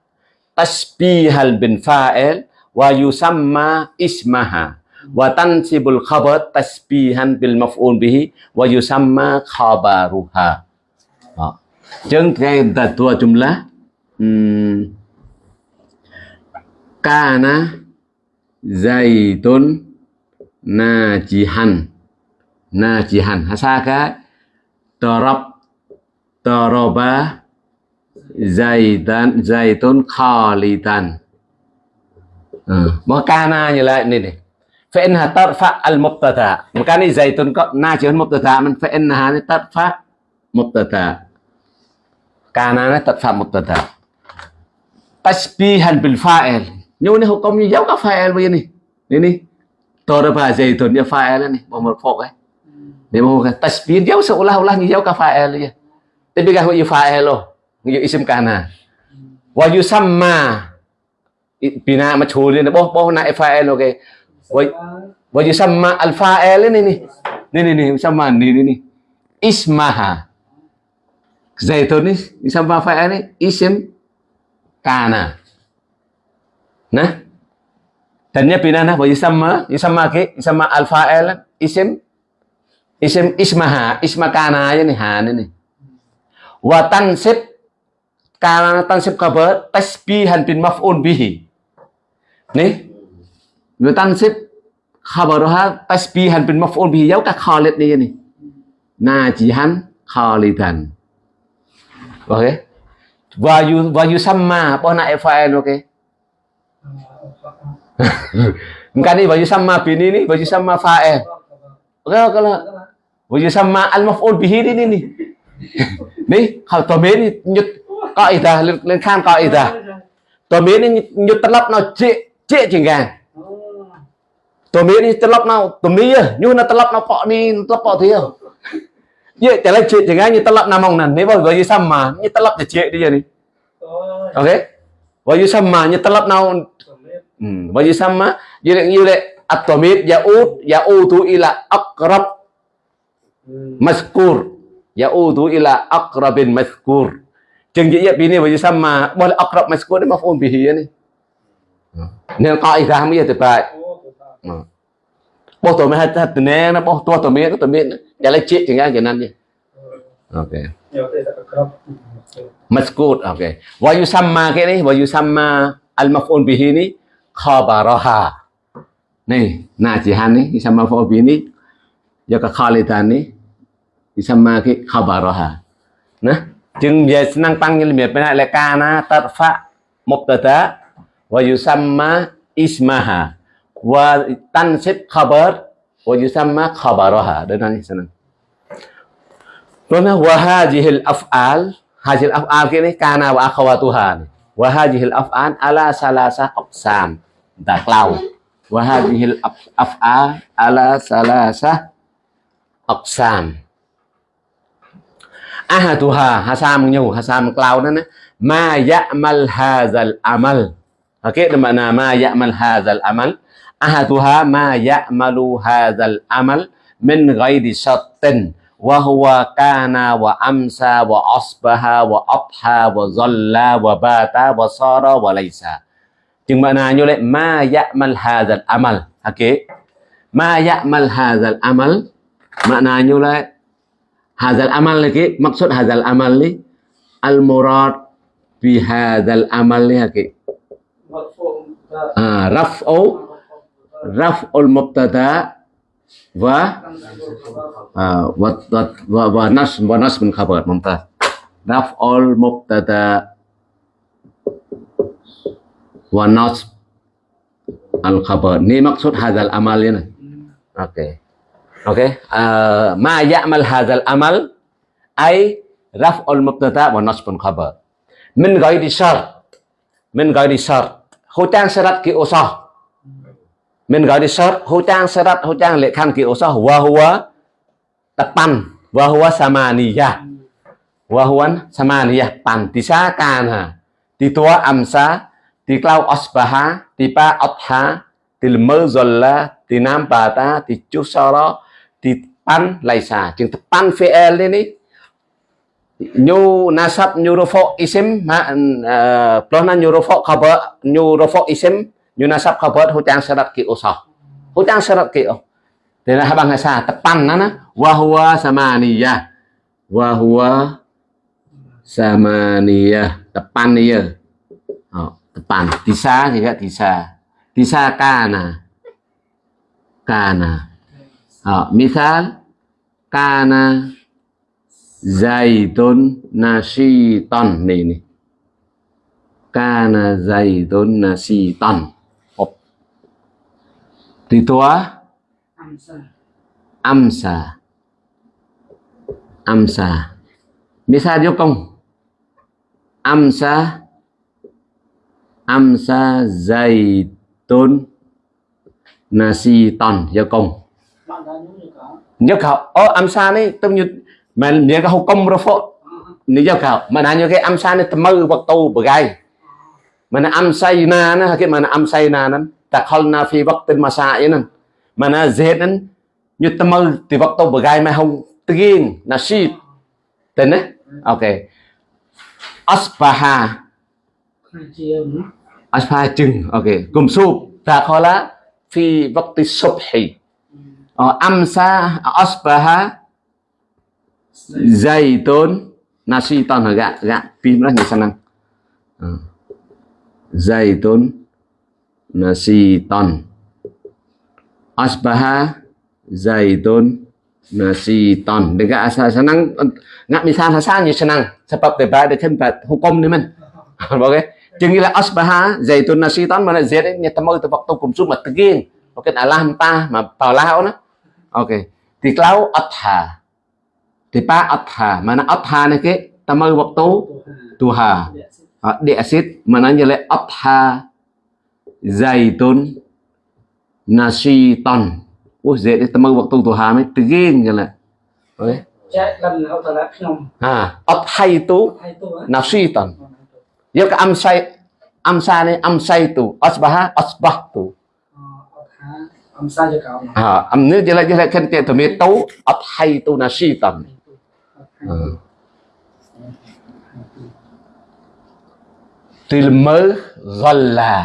tasbihal bin fa'il wa yusamma ismaha wa tansibul khabar tasbihan bil maf'ul bihi wa yusamma khabaruha. Đó. Chân cái jumlah. Hmm, kana zaitun najihan. Najihan. Hasaka darab daraba zaitan zaitun khalidan uh, mà kana như lại này này فإنها ترفع المبتدا مكان زيتون ناجي المبتدا من فإنها ترفع مبتدا كان ترفع مبتدا تشبيها بالفاعل nhưng này hukum như giống các file bây này này này tôi đã phải dây tuần như file này một một phục ấy Demo một tasbih jauh seolah olah như giống các ya. tapi kan như file lo như isim kana wa yusamma bina majhul ni boh boh na file oke wa yusamma al fa'il ini ni. Ni ni ni yusamma ni ni ni. ismaha zaitun ni yusamma fa'il ni isim kana nah dannya binana wa yusamma yusamma ke yusamma al fa'il isim isim ismaha isma kana aja nih han ini wa tansib kana tansib kabar tasbihan bin maf'ul bihi. Nih Wa tansib khabaruha tasbihan bin maf'ul bihi yau ka khalid ni ni. Najihan khalidan ok Wa yu sama yusamma po na fa'il ok Bukan ni baju sama bini ni baju sama fa'il. Ok kalau ويسمى المفعول به لني ني خاو تامين نيت قاعده لين خان قاعده تامين نيت طلب نو جي جي جنگان تامين طلب نو تمي نيو نو طلب نو فق ني طلب فق تي جي طلب جي جنگان ني طلب نامون نان ني بو يسمى ني طلب جي دي ني اوكي ويسمى ني طلب نو ويسمى يلي يلي التميت يعود يعود الى اقرب sama như tập để trệ đi vậy. Ok. Baju sama như tập nào Hmm, baju sama yule yule at-tamid yaud yaudu ila aqrab mazkur. Yaudu ila aqrabin mazkur. Chừng vậy bini baju sama. Boleh aqrab mazkur ni maf'ul bihi ni. Nên kaidah mới thực tại bố tổ mẹ hay thật nè nó bố tua tổ mẹ nó tổ mẹ ya lấy chết thì ngay cái นั้น đi ok Ya, itu tak kerap. Maskut, okay. Wa yusamma ke ni, wa yusamma al-maf'ul bihi ni? Khabaraha. Ni, najihan ni, yusamma maf'ul bihi ni, ya ka khalidan ni, yusamma ke khabaraha. Nah, chừng về năng tăng như miệt bên lại kana tarfa mubtada wa yusamma ismaha wa tansib khabar wa yusamma khabaraha. Đến đây senang. Rồi wa hadhil af'al hadhil af'al cái này kana wa akhawatuha ni. wa hadhil af'al ala salasa aqsam ta clau wa hadhil af- af'al ala salasa aqsam ahaduha hasam nyu hasam clau đó nè ma ya'mal hadzal amal. Okey, okay, makna ma ya'mal hadzal amal. Ahaduha ma ya'malu hadzal amal min ghairi syartin wa huwa kana wa amsa wa asbaha wa adha wa zalla wa bata wa sara wa laisa chừng makna như vậy ma ya'mal hadzal amal. Okey ma ya'mal hadzal amal maknanya lah hazal amal lagi maksud hazal amal li al murad bi hazal amal li lagi ah, raf'u raf'ul mubtada wa ah, wa wa wa nas wa nas min khabar mumtaz. Raf'ul mubtada wa nas al khabar. Ni maksud hadal amal ini oke okay. Okay, à, ma ya'mal hadzal amal? Ay raf'ul mubtada wa nasbun khabar? Min ghairi shart min ghairi shart hutang syarat ki usah. Min ghairi syart hutang syarat hutang lệ khăn ki usah. Wa huwa tepan. Wa huwa samaniyah. Wa huwa samaniyah. Pan. Tisakana ti tua amsa ti klau asbaha ti pa atha ti lmơ zolla pan laisa chừng tepan VL e ini nyu nasab nyurofo isim ma uh, ờ, plona nyu rafo khabar isim nyu nasab khabar hutang syarat ki usah hutang syarat ki oh dan là bằng ờ, sa tepan nana wa huwa samaniyah wa huwa samaniyah tepan iya oh, tepan tisa juga tisa tisa kana kana oh, misal kana zaidun nasiton nih nih kana zaidun nasiton oh. di tua? Amsa. amsa. Amsa. Misal vô công amsa. Amsa zaitun nasi ton vô công Nhớ khảo. Ô amsa này tâm như mà nhớ cái hậu công rồi phô nếu nhớ khảo. Mà nãy nhớ cái amsa này tâm mơ vật tu bờ gai. Mà nó amsa na nó cái mà nó amsa na nó takhalna fi waqtin masa'in mana z nan như tâm mơ thì vật tàu bờ gai mai hông tiên là si. Tên đấy ok. Nữa. asbaha chừng. Ok. Cùng sụp ta khó lá phi vakti subhi amsa asbaha, zaitun nasi ton hả gạ gạ pin đó như sanang Ờ. zaitun nasi ton asbaha, zaitun nasi ton dengan asal senang ngak misal hasannya senang sebab daripada tempat hukum ni man ok. Chừng như là asbaha, zaitun nasi ton mà z ấy nhà tâm ơi tôi tu cùng xuống mà tự nhiên. Ok Allah ta mà vào lao nó ok. Thì lao atha thì pa atha mà nó atha này cái tâm ơi tu tuha Tuhan. uh, di asid mananya le atha zaitun nasiton Ủa dễ đấy tâm tu tu hà mới tự nhiên như là là không. à ấp hay Hai tu á. nasiton giờ cái âm say âm sa này âm say tu asbaha asbah tu Ờ, Amsa. Amsa cho cậu. À âm nữa giờ lại giờ lại khen tiền mi tu ấp hay tu nasiton à. tilmơ zolla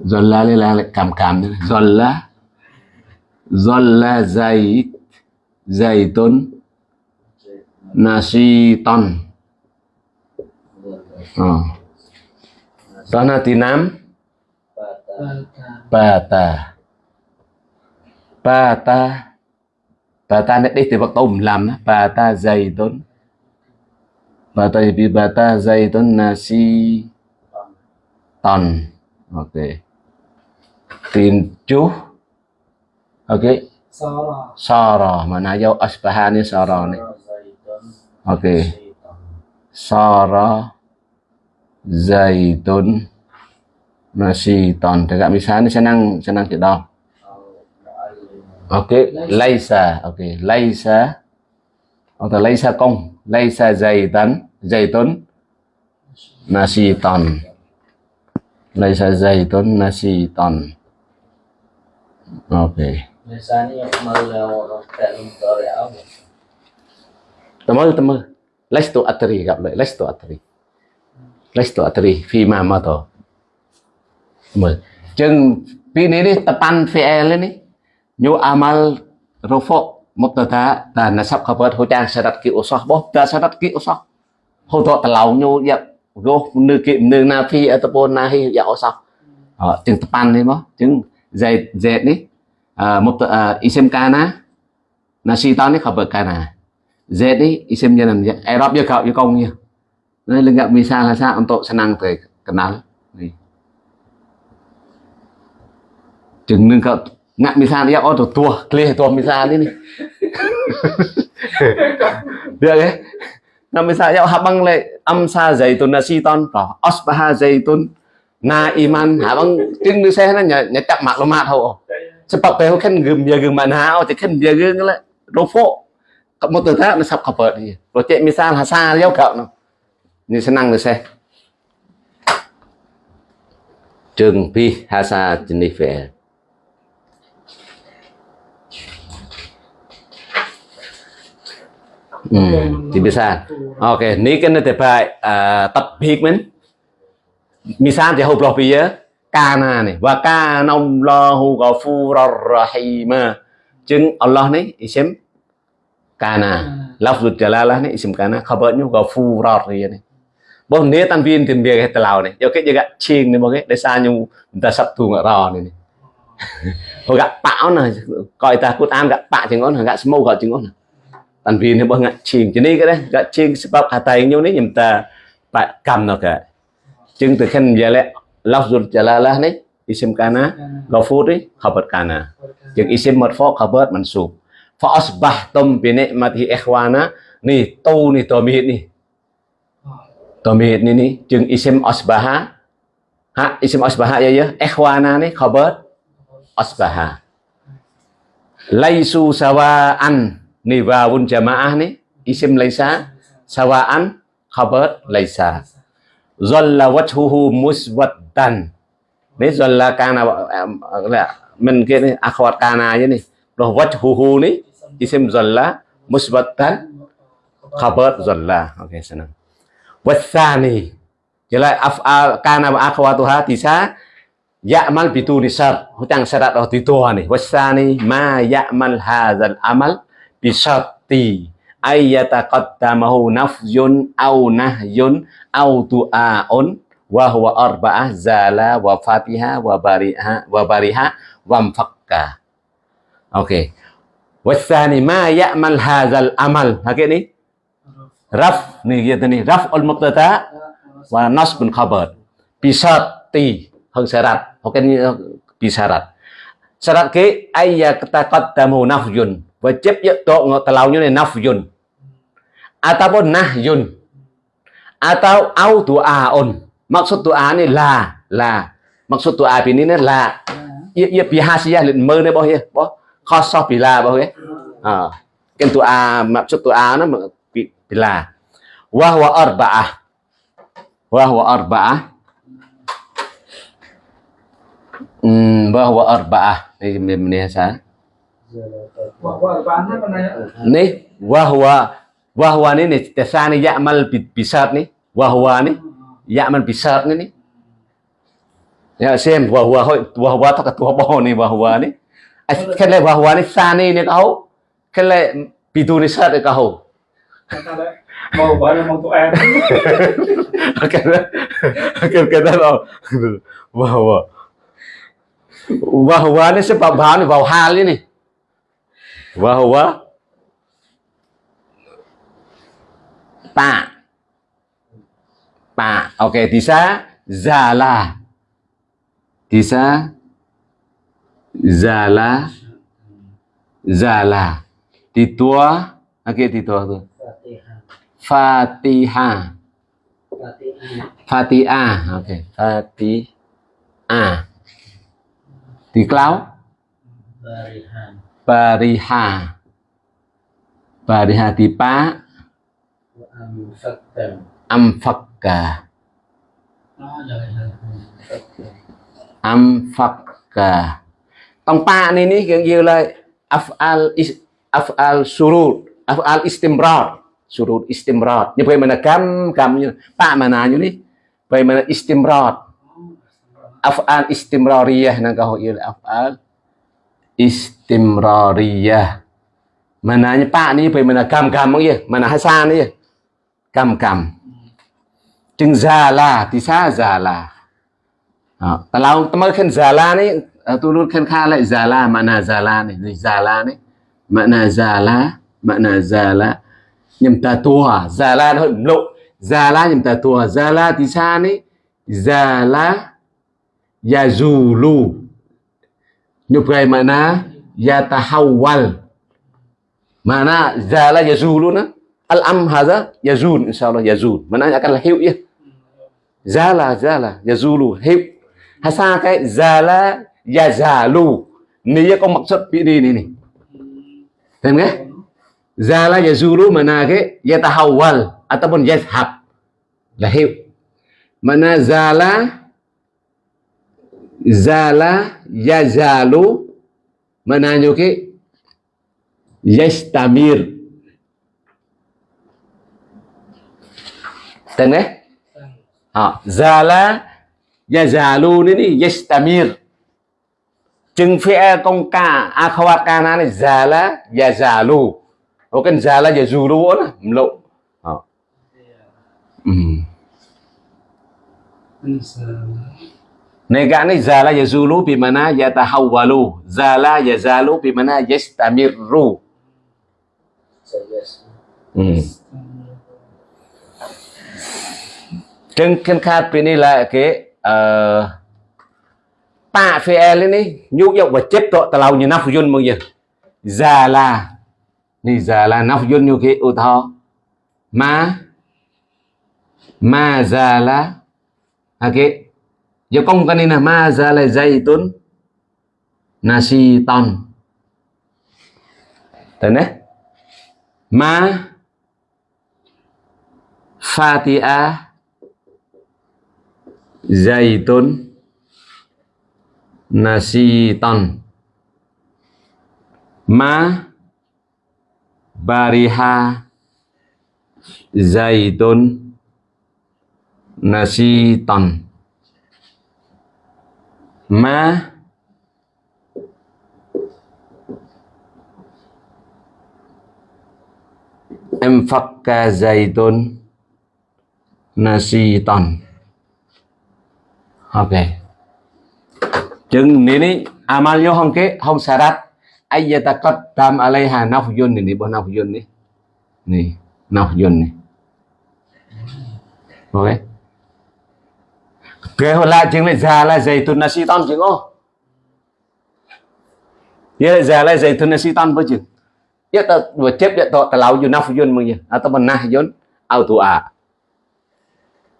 zolla đây là lại cảm cảm đấy zolla Zalla Zaid Zaitun Nasiton oh. Tanah tinam Bata Bata Bata Bata này đi từ bậc tôm làm đó. Bata Zaitun. Bata bi Bata Zaitun Nasi Ton. Ok Tin chú Ok Sara Sara Mana dấu Asbaha ni? Sara ni Ok Sara Zaitun Nasi Ton Tegak misalnya senang senang kita dah Ok Laisa Ok Laisa Atau Laisa công Laisa Zaitan Zaitun Nasi Ton Laisa Zaitun Nasi Ton Ok. Misalnya mau tak lumpa Chừng Pi ni ni Tapan fi'el ni Nyu amal Rufuk Mubtada Dan nasab khabar Hujang syarat ki usah Boh Tak syarat ki usah Hô thọ tà lâu nhu Dạ Gô Nư kiệm na phi Ataupun nahi Dạ usah Ờ, Chừng tapan ni mo Chừng Zaid Zaid ni uh, Mubtada Isim kana Nasitan ni khabar kana Z ni isim janan Arab dia kau dia kongnya. Nah, lenggak misal saja untuk senang Chừng nâng cậu ngạc misal dia oh tua clear tua misal ini. Được cái. Nah misal ya habang le amsa zaitun nasiton to asbaha zaitun na iman habang chừng nu xe nó nhà nhà chặt maklumat ho. Sebab tahu kan gem ya gem mana oh kan dia gem le rofo một từ thế nó sắp khập bờ đi rồi chạy mi sa là xa giáo cậu nó như sẽ năng được xe trường pi hasa jennifer Hmm, thì bisa. Oke, ini kan ada baik uh, tập mình. Misal thì hộp lọc bia kana này và kana Allahu ghafurur rahim. Chứng Allah này isim kana lafzul jalalah ni isim kana khabarnya ghafurar ya ni bo ne tan viên tiền biệt cái lao này. Do cái juga ching ni bo cái để sa nyu ta sắp tu ro này hồi gặp bão này coi ta cút am gặp bạ chừng ngon gặp smoke gặp chừng ngon tan viên thì bo ngạ ching cho nên cái đấy gặp ching sebab hatai nyu ni nhầm ta bạn cầm nó cả chừng từ khen giờ lại lafzul jalalah ni isim kana ghafur ni khabar kana chừng isim marfu khabar mansub fa asbahtum bi ni'mati ikhwana ni tu ni tomit ni tomit ni ni chừng isim asbaha ha isim asbaha ya ya ikhwana ni khabar asbaha laisu sawaan ni wawun jamaah ni isim laisa sawaan khabar laisa. Zalla wajhuhu muswaddan. Ni zalla kana mình kia ni akhwat kana vậy ni. Rồi wajhuhu ni isim zalla musbatan khabar zalla oke okay, senang wasani jelas af'al kana wa akhwatuha tisa ya'mal bituni syart hutang syarat oh tua nih wasani ma ya'mal hadzal amal bi syarti ayyataqaddamahu nafyun au nahyun au tu'aun wa huwa arba'ah zala wa fatiha wa bariha wa bariha wa mfakka oke. Okay. wasani ma ya'mal hadzal amal. Pakai ni? Raf ni gitu nih raf al mubtada wa nasbun khabar. Bisati hơn syarat. Oke ni bisyarat syarat ke ayya taqaddamu nafyun wajib ya to telaunya ni nafyun ataupun nahyun atau au du'aun maksud doa ni là là maksud doa ini ni là ia ia bihasiyah lin mơ ni boh ya boh khoso bila boh ya à, cái doa maksud doa nó bila wa huwa arba'ah wa huwa arba'ah hmm wa huwa arba'ah ni ni sa Wah, wah, bán hết con này ạ. ni wa huwa wa huwa ni ni tasani ya'mal bisat ni wa huwa ni ya'mal bisat ni ni ya xem wa huwa hoi wa huwa tak tua bo ni wa huwa ni kele bahwa ni sani ni kau kele pitu ni sat kau Kata đấy. Mau bảo là mau tụi em. kele kele kele đâu bahwa bahwa ni sebab bahan ni bahwa hal ni bahwa ta ta ok thì sa zala. Thì sa zala. Zala. Thì tua ok thì tua tu Fatihah. fatihah Fatihah. fatihah ok fatihah thì cloud? Barihan. Pariha pariha thì pa Wa amfaktam. amfakka. Nó rồi rồi. Amfaktam. amfakka. Tông pa này ní kiểu như là afal is, afal surut afal istimrar. Surut istimrar. Như vậy mà là cam cam như pa mà nào như ní vậy mà là istimrar? Afal istimrariyah nang kau yêu là afal istimrariyah. Mananya pa ni vậy mà là cam cam như mà là hasan như gam, cam chừng zala thì sa zala. Đó. Kalau teman kan zala ni eh, uh, turun kan kala zala mana zala ni. Zala ni mana zala mana zala. Nhầm ta tua zala nó hơi lộ zala nhầm ta tua zala thì sa ni zala yazulu cái makna yatahawwal. Mana zala yazulu na al am hadha yazul insyaallah yazul mana akan lahir ya. Zala zala, yazulu hiệu hay xa cái zala yazalu. Ni có maksud PD ni ni Faham ke? Zala yazulu mana ke yatahawwal ataupun yazhab. Là hiệu mana zala zala yazalu mana nyo ke yastamir Tên đấy à, Zala Yazalu ni ni Yastamir Chừng phía công ca Akhawat kana này Zala Yazalu. Ô cần Zala Yazulu á Lộ à. Negani Nega Zala Yazulu Bimana Yatahawwalu Zala Yazalu Bimana Yastamirru Sayas. ừ. Trên kênh khát bên này là cái uh, tạ phê e lên đi nhúc dọc và chết tội tà lâu như nắp dân mong dân già là ni già là nắp dân như cái ô thọ ma. Ma già là ok giờ công cái này là ma ra là dây tuấn nasi ton tên nè. Ma Fatiha nasi ton, Ma Bariha Zaitun Nasiton Ma em phật Enfakka Zaitun Nasiton Ok Chừng nini amal yo hong ke hong sarat syarat ayyataqaddam alaiha nafyun ni bo nafyun ni. Ni, nafyun ni. Ok. Kế hồi lại chứng lại già là dày tuần nasi ton chừng ô. là già là dày tuần si ton với chứng, Ye ta vừa chép điện to ta lau yo nafyun mong ye atau benah yun auto à.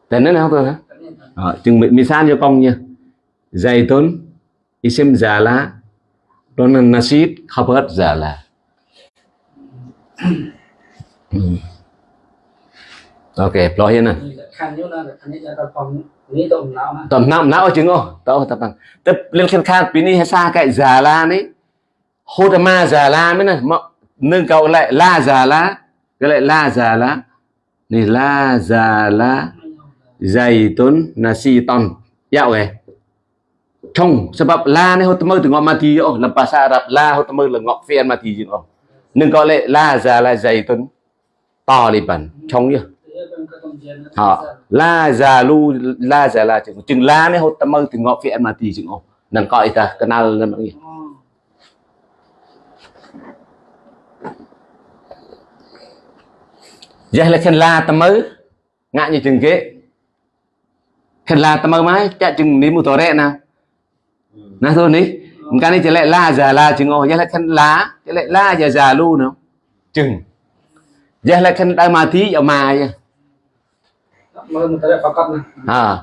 Tên nó thôi hả? Ờ, chừng mình misal cho già là, zaitun isim nà dan nasid khabar già là, ừ. ok lo hiền à. nè នេះតំណោតំណោតំណោអស់ជាងអស់តោះតាំងតែលៀនខិនខានពីនេះហេសាកែសាឡានេះហូតម៉ាសាឡាមែនណាមកនឹងកោឡែឡាសាឡាកោឡែឡាសាឡានេះឡាសាឡាហ្សៃតុនណាស៊ីតុនយ៉ាវហេឆុងសម្រាប់ឡានេះហូតមើទៅងក់ម៉ាទីអស់លំភាសាអារ៉ាប់ឡាហូតមើលងក់ហ្វៀនម៉ាទីជាងអស់នឹងកោឡែឡាសាឡាហ្សៃតុនតលីបានឆុងយោ họ, la già lu, la già là chừng chừng la này hốt tâm mơ thì ngọ phiện mà thì chừng ngọ. Nàng coi ta, cái nào là mọi người. Giờ là khen la tâm mơ ngã như chừng kế khen la tâm mơ mãi chạy chừng ní một tổ rẹ nào. Nà thôi ní. Cái này chỉ lại la già la chừng ngọ. Giờ là khen lá chỉ lại la già già lu nữa chừng. Giờ là khen đại mà thí ở mai ha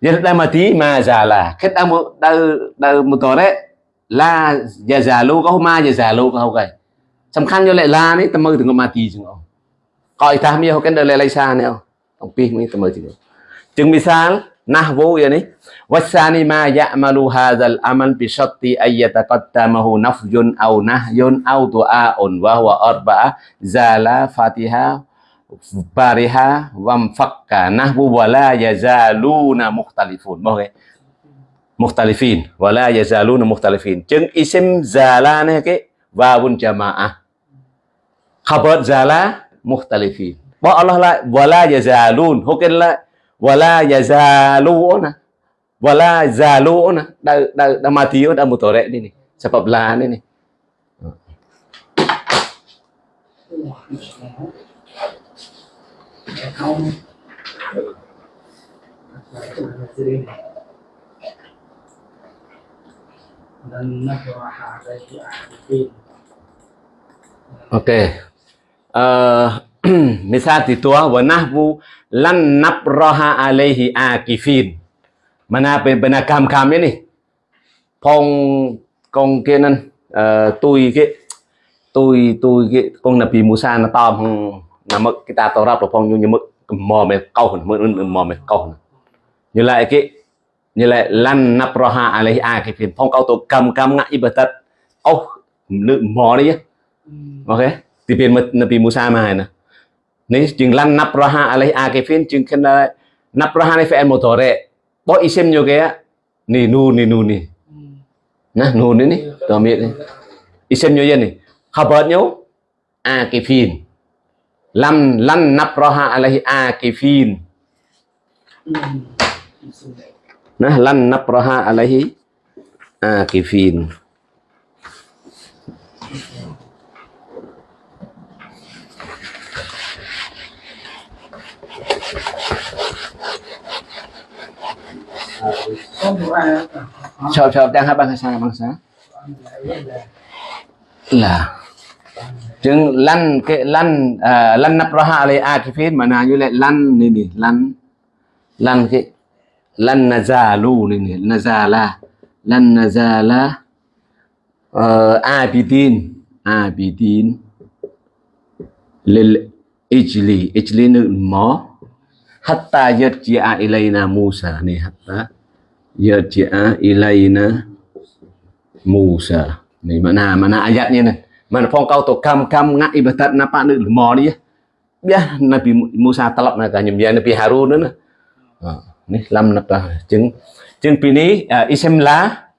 yirtamati ma zala khét đang một đang đang một tổ đấy. Là giờ già lô, có ma giờ già lô có hậu cái tầm khăn cho lại là đấy tầm mơ từng có ma tì chừng không coi tham yêu cái đời lại lấy xa nữa ông pi mới tầm mơ chừng sao? misal nahwu ya ni wasani ma ya'malu Hazal amal bi syatti ay yataqaddamahu nafjun au nahyun aw du'aun wa huwa arba'a. Zala Fatihah bariha wamfakka nahwu wala yazaluna mukhtalifun. Okay, cái mukhtalifin. Wala yazaluna mukhtalifin. Chứng isim zala này cái vavun jamaah. Khabar zala mukhtalifin. Bỏ Allah lại wala yazalun. Hukin lại wala yazaluna. Wala zaluna. Đã da da mati da mutore ni ni. Sebab la ni ni. Không. Dan nabraha alaihi ahdin. Okey. Uh, misal titua wa nahwu lan nabraha alaihi akifin. Mana bên bên cam cam ni. Phong con kia nên uh, tôi cái tôi tôi cái con Nabi Musa nó to bằng nằm mức cái ta tao ra phong như mức mò mày câu hồn mức mò mày câu hồn như lại cái như lại lan nabraha alaihi akifin phong câu tôi cầm cầm ngã ibadat oh lượng mò đi á. Ok. Thì bên mật Nabi Musa mà nè. Nếu chừng lan nabraha alaihi akifin chừng khen là nabraha này phải một tổ rệ bỏ isim nhiều cái ni nu ni nu ni nah nu ni ni tao miệng ni isim nhiều gì này khabar nhau akifin lam lan nabraha alaihi akifin. Nah lan nabraha alaihi akifin. Không có ai. Chào chào chúng lăn cái lăn à chứng lăn cái lăn à, lăn napraha mà akifin như lại lăn này này lăn. Lăn cái lăn nazalu này này nazala lăn ờ, tin? Ai bị tin? Lil ijli ijli nữ mó. Hatta yarji'a ilayna Musa ni hatta yarji'a ilayna Musa. Mà mana mana ayatnya này? Mana phong kau tu kam kam ngak ibadat napa nữ mò đi ya Nabi Musa talab nak nyum ya Nabi Harun nữa ha, ni lam napa chứng chứng pi ni uh, isem la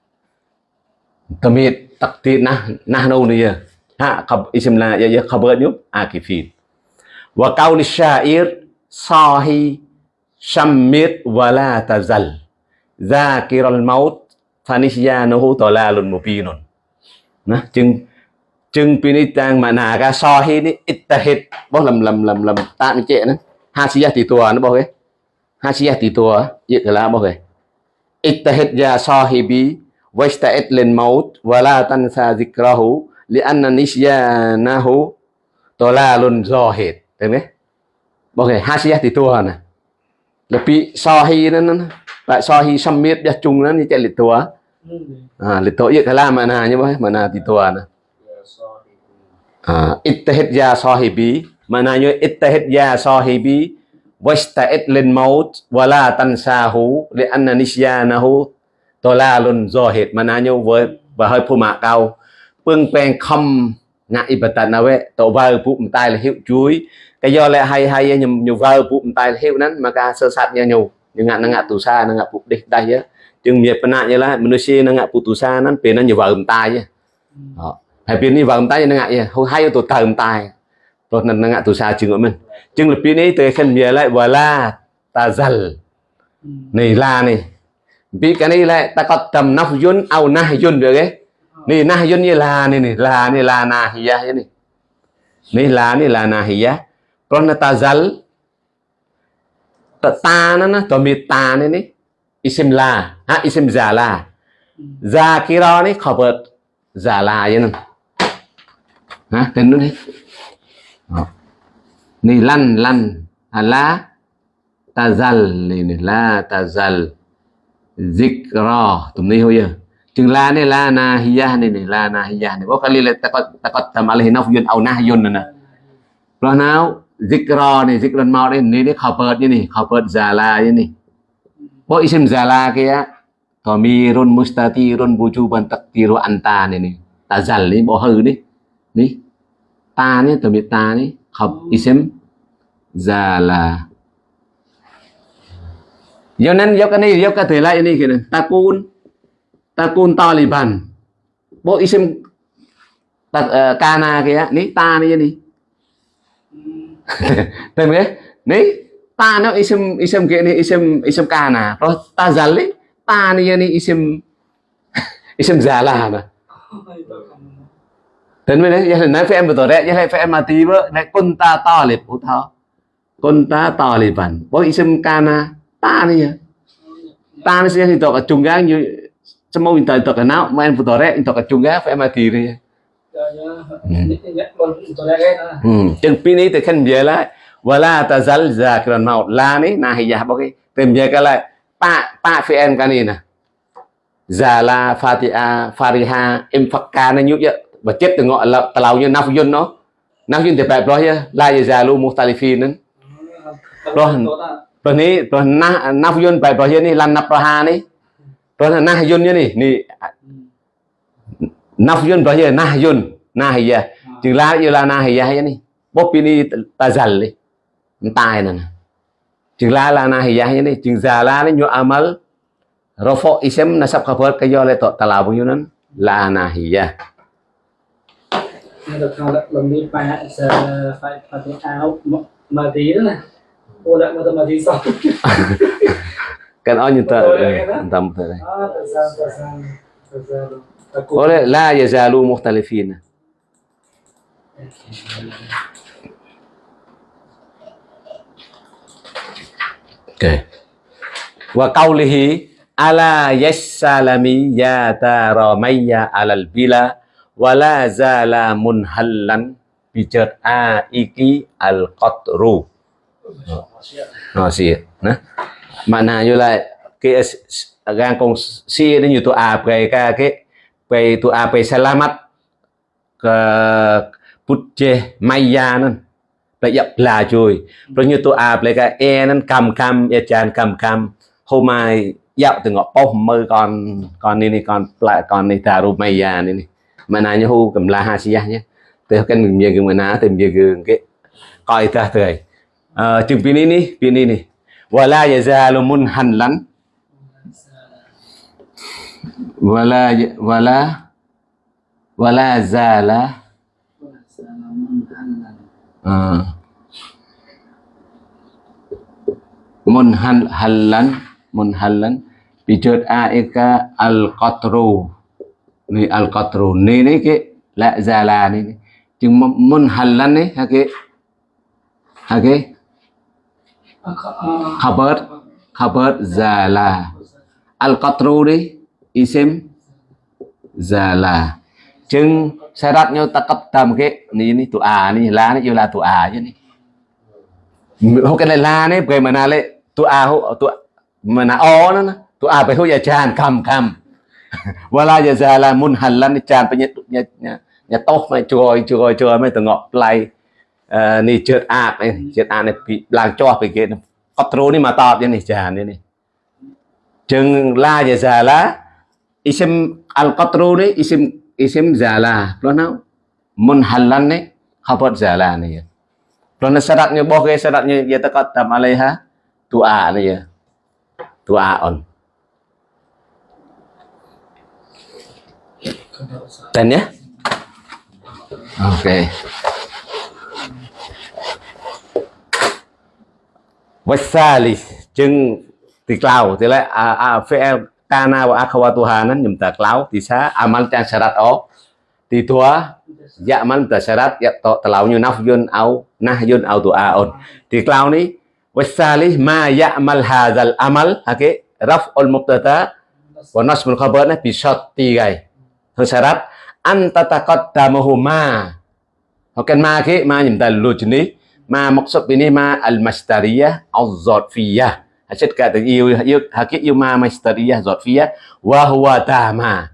tamit takti nah nah no ni ya ha khab isem la ya ya khabar nyum akifin wa qaul syair sahi syammit wala tazal zakiral maut fanisyanahu dalalun mubinun nah chừng chừng pini tang mà nà ga sahi ni ittahid bao lầm lầm lầm lầm ta mi chệ nó hasiyah ti tua nó bao cái hasiyah ti tua vậy là bao cái ittahid ya sahibi wasta'id lil maut wala tansa zikrahu li'anna nisyanahu dalalun zahid được không bao cái hasiyah ti tua nè. Là bị sahi nó nó lại sahi sammit ya chung nó như chạy lịch tua à lịch tua vậy là mà nà như vậy mà nà ti tua nè À, ah, ittahid ya sahibi. Maknanya ittahid ya sahibi wasta'id lil maut wala tansahu li anna nisyanahu tolalun zahid. Maknanya với và hơi phô mạ cao pương pen không ngại ibadat nawe tổ vơ phụ tay là hiệu chuối. Cái do lại hay hay nhầm nhiều vơ phụ tay là hiệu nắn mà ca sơ sát nha nhiều nhưng ngạn ngạn tù xa ngạn phụ địch đây á. Chừng miệt penat je lah manusia nak ngak putusan nan pe nan je vợ tai je. Đó. Hay pe ni vợ tai je ngak je. Hoi hai tu tầm tai. Rồi nan ngak tu sa chừng của mình. Chừng lebih ni tu kan dia lại wala tazal. Ni la ni. Bi cái này lại taqaddam nafyun au nahyun được cái. Ni nahyun ni la ni ni la ni la nahiyah je ni. Ni la ni la nahiyah. ព្រោះនៅតាហ្សាល់តតាហ្នឹងណាតមីតានេះនេះអ៊ីស៊ីមឡាហាអ៊ីស៊ីមហ្សាឡាហ្សាគីរ៉នេះខបតហ្សាឡាយហ្នឹងណាទៅនោះនេះនេះឡាន់ឡាន់អាឡាតាហ្សាល់នេះនេះឡាតាហ្សាល់ zikra ទំនេះហូយจึงឡានេះឡាណាហ៊ីយ៉ានេះនេះ ha tên nó đi. Ni lan lan à, ta tazal ni la tazal zikra. Tumni hoya chừng la này la na hiya này này la na hiya này bố kali là takot takot tam alih nafyun au nahyun nè. Rồi nào? Zikra này zikra mau đây này đấy khảo như này khảo bớt giả la như này bố isim giả la kia. Tamirun mustatirun bujuban taktiru anta này này tazal này bố hư đi ni ta ni từ biệt ta ni học ừ. isem già là. Do nên do cái này do cái thể lại này kìa ta côn taliban bộ isem ta ờ, uh, kana kìa. Ni ta ni ni tên cái ni ta nó isem isem kia ni isem isem kana rồi ta zali ta ni ni isem isim zala mà. Tên mới đấy, nói phải em betul đấy, giờ phải em mati bơ, này kun ta to lip utho. Kun ta to lip ban. Bo isim kana ta ni ya. Ta ni sih itu ke cunggang như semua minta itu ke nau, main betul đấy, itu ke cunggang phải em mati đi. Hmm. Chừng pi ni từ khen về lại wala tazal zakiran maut la ni nahiyah bagi tìm về cái lại pa pa phi em cái này nè zala fatia fariha em fakka nó nhúc vậy và chết từ ngọn là tàu như naf yun nó. Naf yun thì phải rồi chứ la ya zalu phi nên rồi rồi ní rồi na naf yun phải rồi ní lan nạp ra ní rồi là nah yun như này ní naf yun rồi nah yun nahiyah chừng la yêu la hay ní bố pini tazal đi. Tai nè chừng la la hay ní chừng già la ni nyu amal rofo isem nasab khabar kayo le to talabu yunan la nahiyah được không lại lần đi phải phải phải phải áo mà tí nữa này. Cô lại mà mà tí xong entam tadi ah terzal terzal terzal takut oleh la yazalu mukhtalifin Okay. Wa qawlihi ala yassalami ya taramayya alal bila wa la zala munhallan. Vì chợt a iki al qatru nasi nah. Makna như là cái gan con si nó như tụ à cái cái cái cái tụ à cái selamat. Ke putje maya nên là dập là chui rồi như tụ à cái e nên cầm cầm e chan cầm cầm hôm mai dạo từ ngõ bông mơ con con này này con lại con này ta ru maya này này mana nyahu cái laha siyahnya teh kan menjaga mana teh menjaga ờ, ke qaitah teh chung pini ni pini ni wala yazalu munhanlan wala wala wala zala. Ờ. Uh, munhan halan munhalan bijod aika e al qatru ni al qatru ni ni ke la zala ni chứ mun halan ni ha ke ha ke khabar khabar zala al qatru đi isim zala chừng syaratnya taqaddam ke ni ni tu a ni la ni la tu a je ni ho cái này la ni bagaimana le tu a ho tu mana o nó វឡាយាសាឡាមុនហាឡានចានបញ្ញាញាតោះមកជួយជួយជួយមកតងក់ផ្លៃនេះជើតអាតនេះជើតអាតនេះឡើងចោះពីគេអត់ត្រូនេះមកតបយ៉ាងនេះចានេះនេះចឹងឡាយាសាឡាអ៊ីសឹមអលកតរូនេះអ៊ីសឹមអ៊ីសឹមសាឡាព្រោះណៅមុនហាឡាននេះហបតសាឡានេះព្រោះនៅសារ៉ាត់របស់គេសារ៉ាត់យេតកតតាមអាឡៃហាទូអានេះទូអាអន Dan ya? Oke. Okay. wasalis jeng diklaw a fl kana wa akhawatuhanan nyum taklaw tisa amal dan syarat o. Di ya amal dan syarat ya to telaunya nafyun au nahyun au duaun. Diklau ni wasalis ma ya amal hazal amal oke raf'ul mubtada wa nasbul khabarna bi syatti gai ទីហើយហើយសារ៉ាត់ anta taqaddamuhu ma ហើយកាន់ ma គេ ma ខ្ញុំតាលុជនេះ ma maksud ini ma al masdariyah az-zarfiyah Hasil kata yêu yêu hakik yêu ma masdariyah zarfiyah wa huwa tama.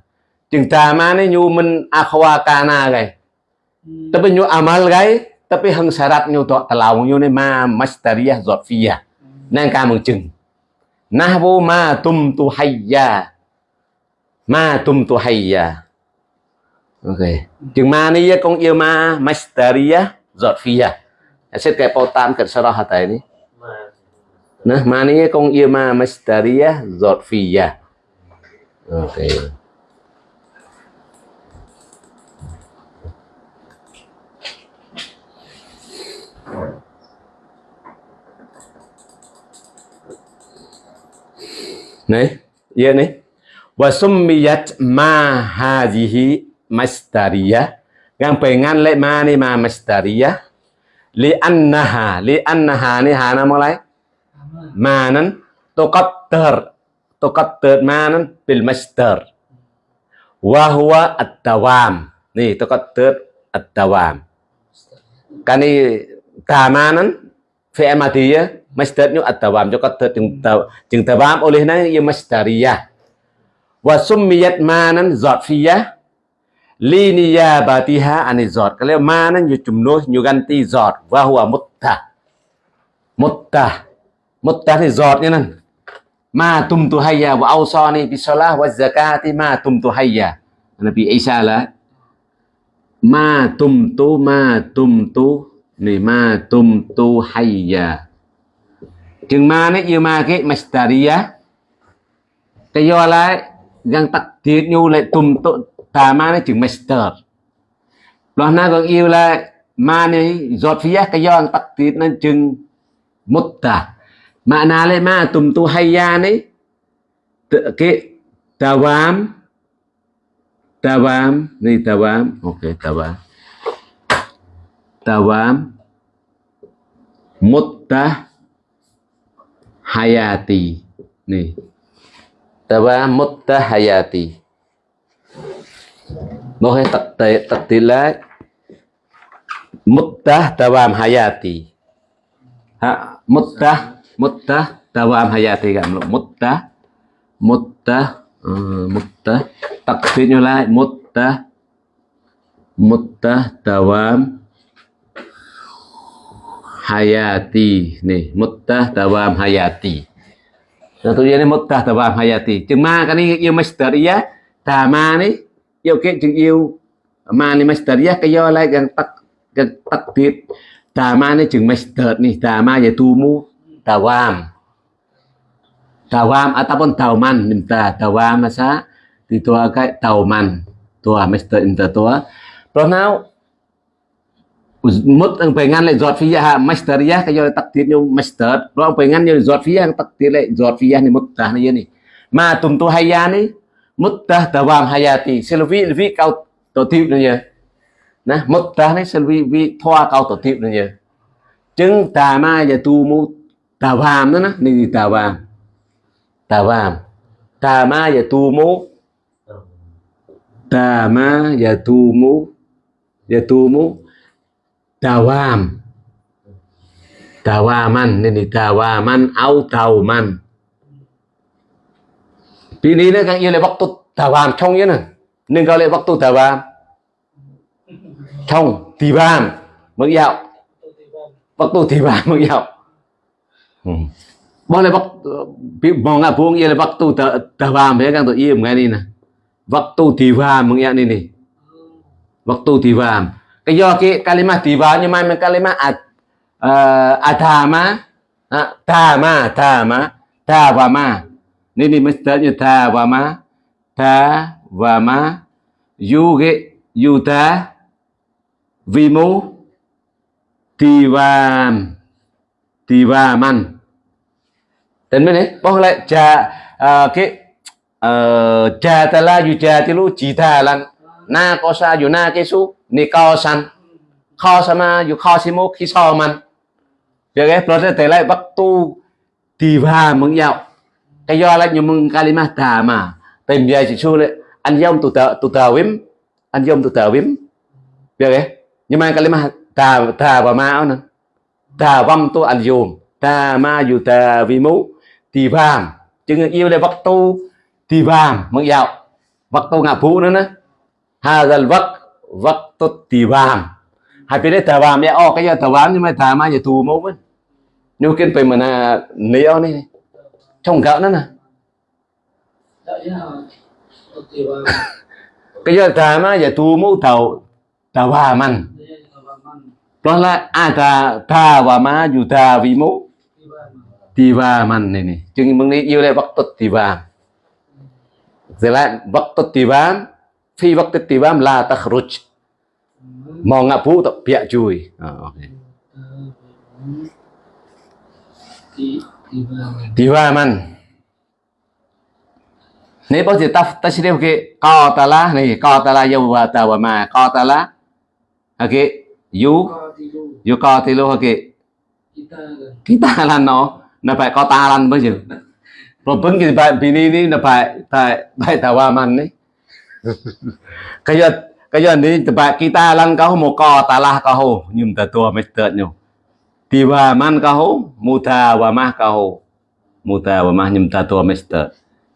Chừng tama ni nyu min akhwa kana gai. Tapi nyu amal gai tapi hang syarat nyu to talau nyu ni ma masdariyah zarfiyah. Nang ka mừng chừng. Nahwu ma tum tu hayya. Ma tum tu Hayya. Ok. Chừng ma ni con yêu ma masdariyah zarfiyah. Hasil kaya pautan kat sarah hatai ni. Nah, maninya kong ia ma masdariyah zarfiyah. Oke. Okay. Nih, iya nih. Wa summiyat ma hadhihi masdariyah yang pengen lek mani ma masdariyah li annaha li annaha ni hana mulai. Manan tuqaddar tuqaddar manan bil masdar wa huwa ad-dawam nih tuqaddar at-tawam kani tamanan fi'il madiyah masdarnya ad-dawam. Tuqaddar tawam oleh nang ya masdariyah wa summiyat manan zafiyah. linia batiha ani giọt cái leo ma nó như chùm nô như gan ti giọt và hùa một tà một tà một tà thì giọt như nè ma tum tu hayya wa au so ni bi sola wa zakati ma tum tu hayya. Nabi isa là ma tum tu, ma tum tu này ma tum tu hayya. Chừng ma nó yêu ma cái mastaria cái do lại gan tắc tiết nhu lại tum tu ta ma này chừng master, lo na còn yêu là ma này giọt phía cái do tít này chừng mutta na le ma tùm tu hay hayya này, ke tawam tawam ni tawam okey tawam tawam mutta hayati ni tawam mutta hayati nó hay tật tệ tật tỷ lệ muttah tawam hayati. Ha muttah muttah tawam hayati kan muttah muttah uh, muttah takdirnya lah muttah muttah tawam hayati. Nih muttah tawam hayati. Satu ini muttah tawam hayati. Chừng ma cái này yêu masdariyah tà ma này yêu cái chừng yêu. Mà này masdariyah cái do lại gần tắc gần tắc tiệt ta ma này chừng master nih à, ta ma ya wam ta wam ataupun tauman minta tawam masa tua cái tauman tua master Inter tua rồi nào mất ông phải ngăn lại giọt phía ha master ya cái do tắc tiệt như master. Rồi ông phải ngăn như giọt phía tắc tiệt lại giọt phía này mất ta này này. Mà tụm tu hay ya này mất ta tawam hayati selvi vi cao tổ tiếp nữa nè mất ta này selvi vi thoa cao tổ tiếp nữa chứng tà ma và tu mu tà vàm đó nè gì tà vàm. Tà vàm. Tà ma và tu mu tà ma và tu mu và tu mu tawam man áo tàu man tauman Pini nó các yêu lại waktu tawam trong nhé nè. Nên gọi lại waktu tawam trong tibam mới dạo. Waktu tibam mới dạo. Yêu waktu mau tu buang ia waktu thế các tụi yêu iya mengenai nè. Waktu tibam mengenai ini waktu tibam cái do cái kalimat tiba nhưng mà mình kalimat ad, uh, adama uh, tama tama tavama Nini ma tha và mestinya ta và ma ta và ma yuge yuta vimu tivam tivaman tên bên đấy bao lại cha à, cái ờ, cha ta la yu cha ti lu chỉ ta lan na có sa yu na cái su ni co san. Kho sama yu kho si mo khi so man. Được cái proses lại bắt tu tivam mừng nhau cái do lại nhưng mừng kalima ta mà. Tìm về chỉ chu lệ, anh yom tụ tờ tụ tờ wim anh yom tụ tờ wim được cái nhưng mà kalima ta ta và ma nè. Ta vâm tu anh yom ta ma yu ta vi mu tì vàm chừng yêu đây vắc tu. Tì vàng mừng dạo vắc tu ngạ phú nữa nè. Hà dần vắc. Vắc tu tì vàng hai bên đấy tà vàng mẹ o cái giờ tà vàng nhưng mà ta ma giờ tù mẫu vẫn nếu kiên phải mà là nêu này trong gạo nữa nè là cái giờ tà ma giờ tù mẫu tàu tà vàm ăn đây là vào măng đó là à tà tà và ma dù tà vì mẫu thì vào mà tivaman ini. Chừng mừng đi yêu lại waktu tivam. Selain waktu tivam, fi waktu tivam la takhruj. Mau ngapu tak piak cui. Ah, okay. thì thì vào Tivaman. Ni bao giờ ta ta sẽ điều cái qatala này qatala yau wa ta ma qatala. Okay. You co thì lu you qatilu okay. kita Kita lan no. Na phải qatalan bao giờ. Rồi bưng cái bài bini ni na phải phải phải tawaman ni. cái giờ cái giờ ni bài kita lan kau ta qatala kau nhưng ta tua mới tợn nhau. Tiwaman kau muta wa mah kau. Muta wa mah nhưng ta tua mister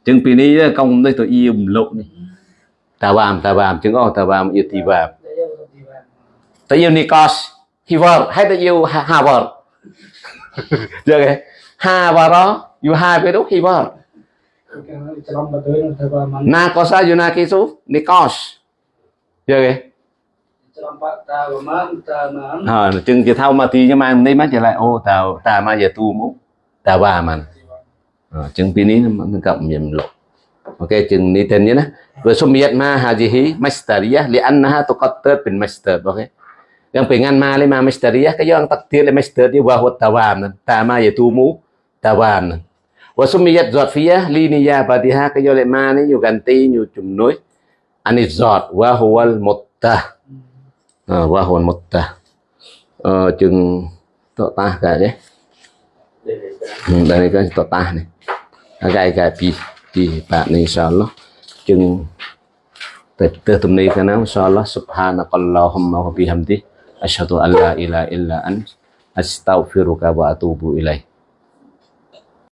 chứng pi ni công đây tôi yêu lộ ni. Tawam tawam ta oh chứng yêu ta đây yêu ti vào ta yêu Nikos. Hiver hay ta yêu Ha- Harvard. Được cái Harvard yêu hai cái đúc Hiver na có sao yêu na kisu Nikos. Được cái trong bạn ta vào măng ta mà ờ chừng chỉ thao mà thì nhưng mà đây mắt trở lại ô tào tà mà giờ tu mũ tà bà mình ờ, chừng pin nó nó cộng nhầm lộ ok chừng ni tên nhé nè vừa số miệt ma hà gì hí masteriyah li annaha tuqattar pin master ok. Yang pengen ma le ma masteriyah cái yang takdir li master đi wahut huwa tawam nan ta ma giờ tu mu tawam nan wa sumiyat zafiyah li niya ha cái yang le ma nhiều yu ganti nhiều chùm núi. Ani zat wa huwa al muttah à, wa huwa al muttah ờ, chừng to ta đấy. Ừ, đây này cái cái pi pi bạn này insyaallah chừng từ từ tụm này subhanakallahumma wa bihamdi asyhadu an la ilaha illa astaghfiruka wa atubu ilaik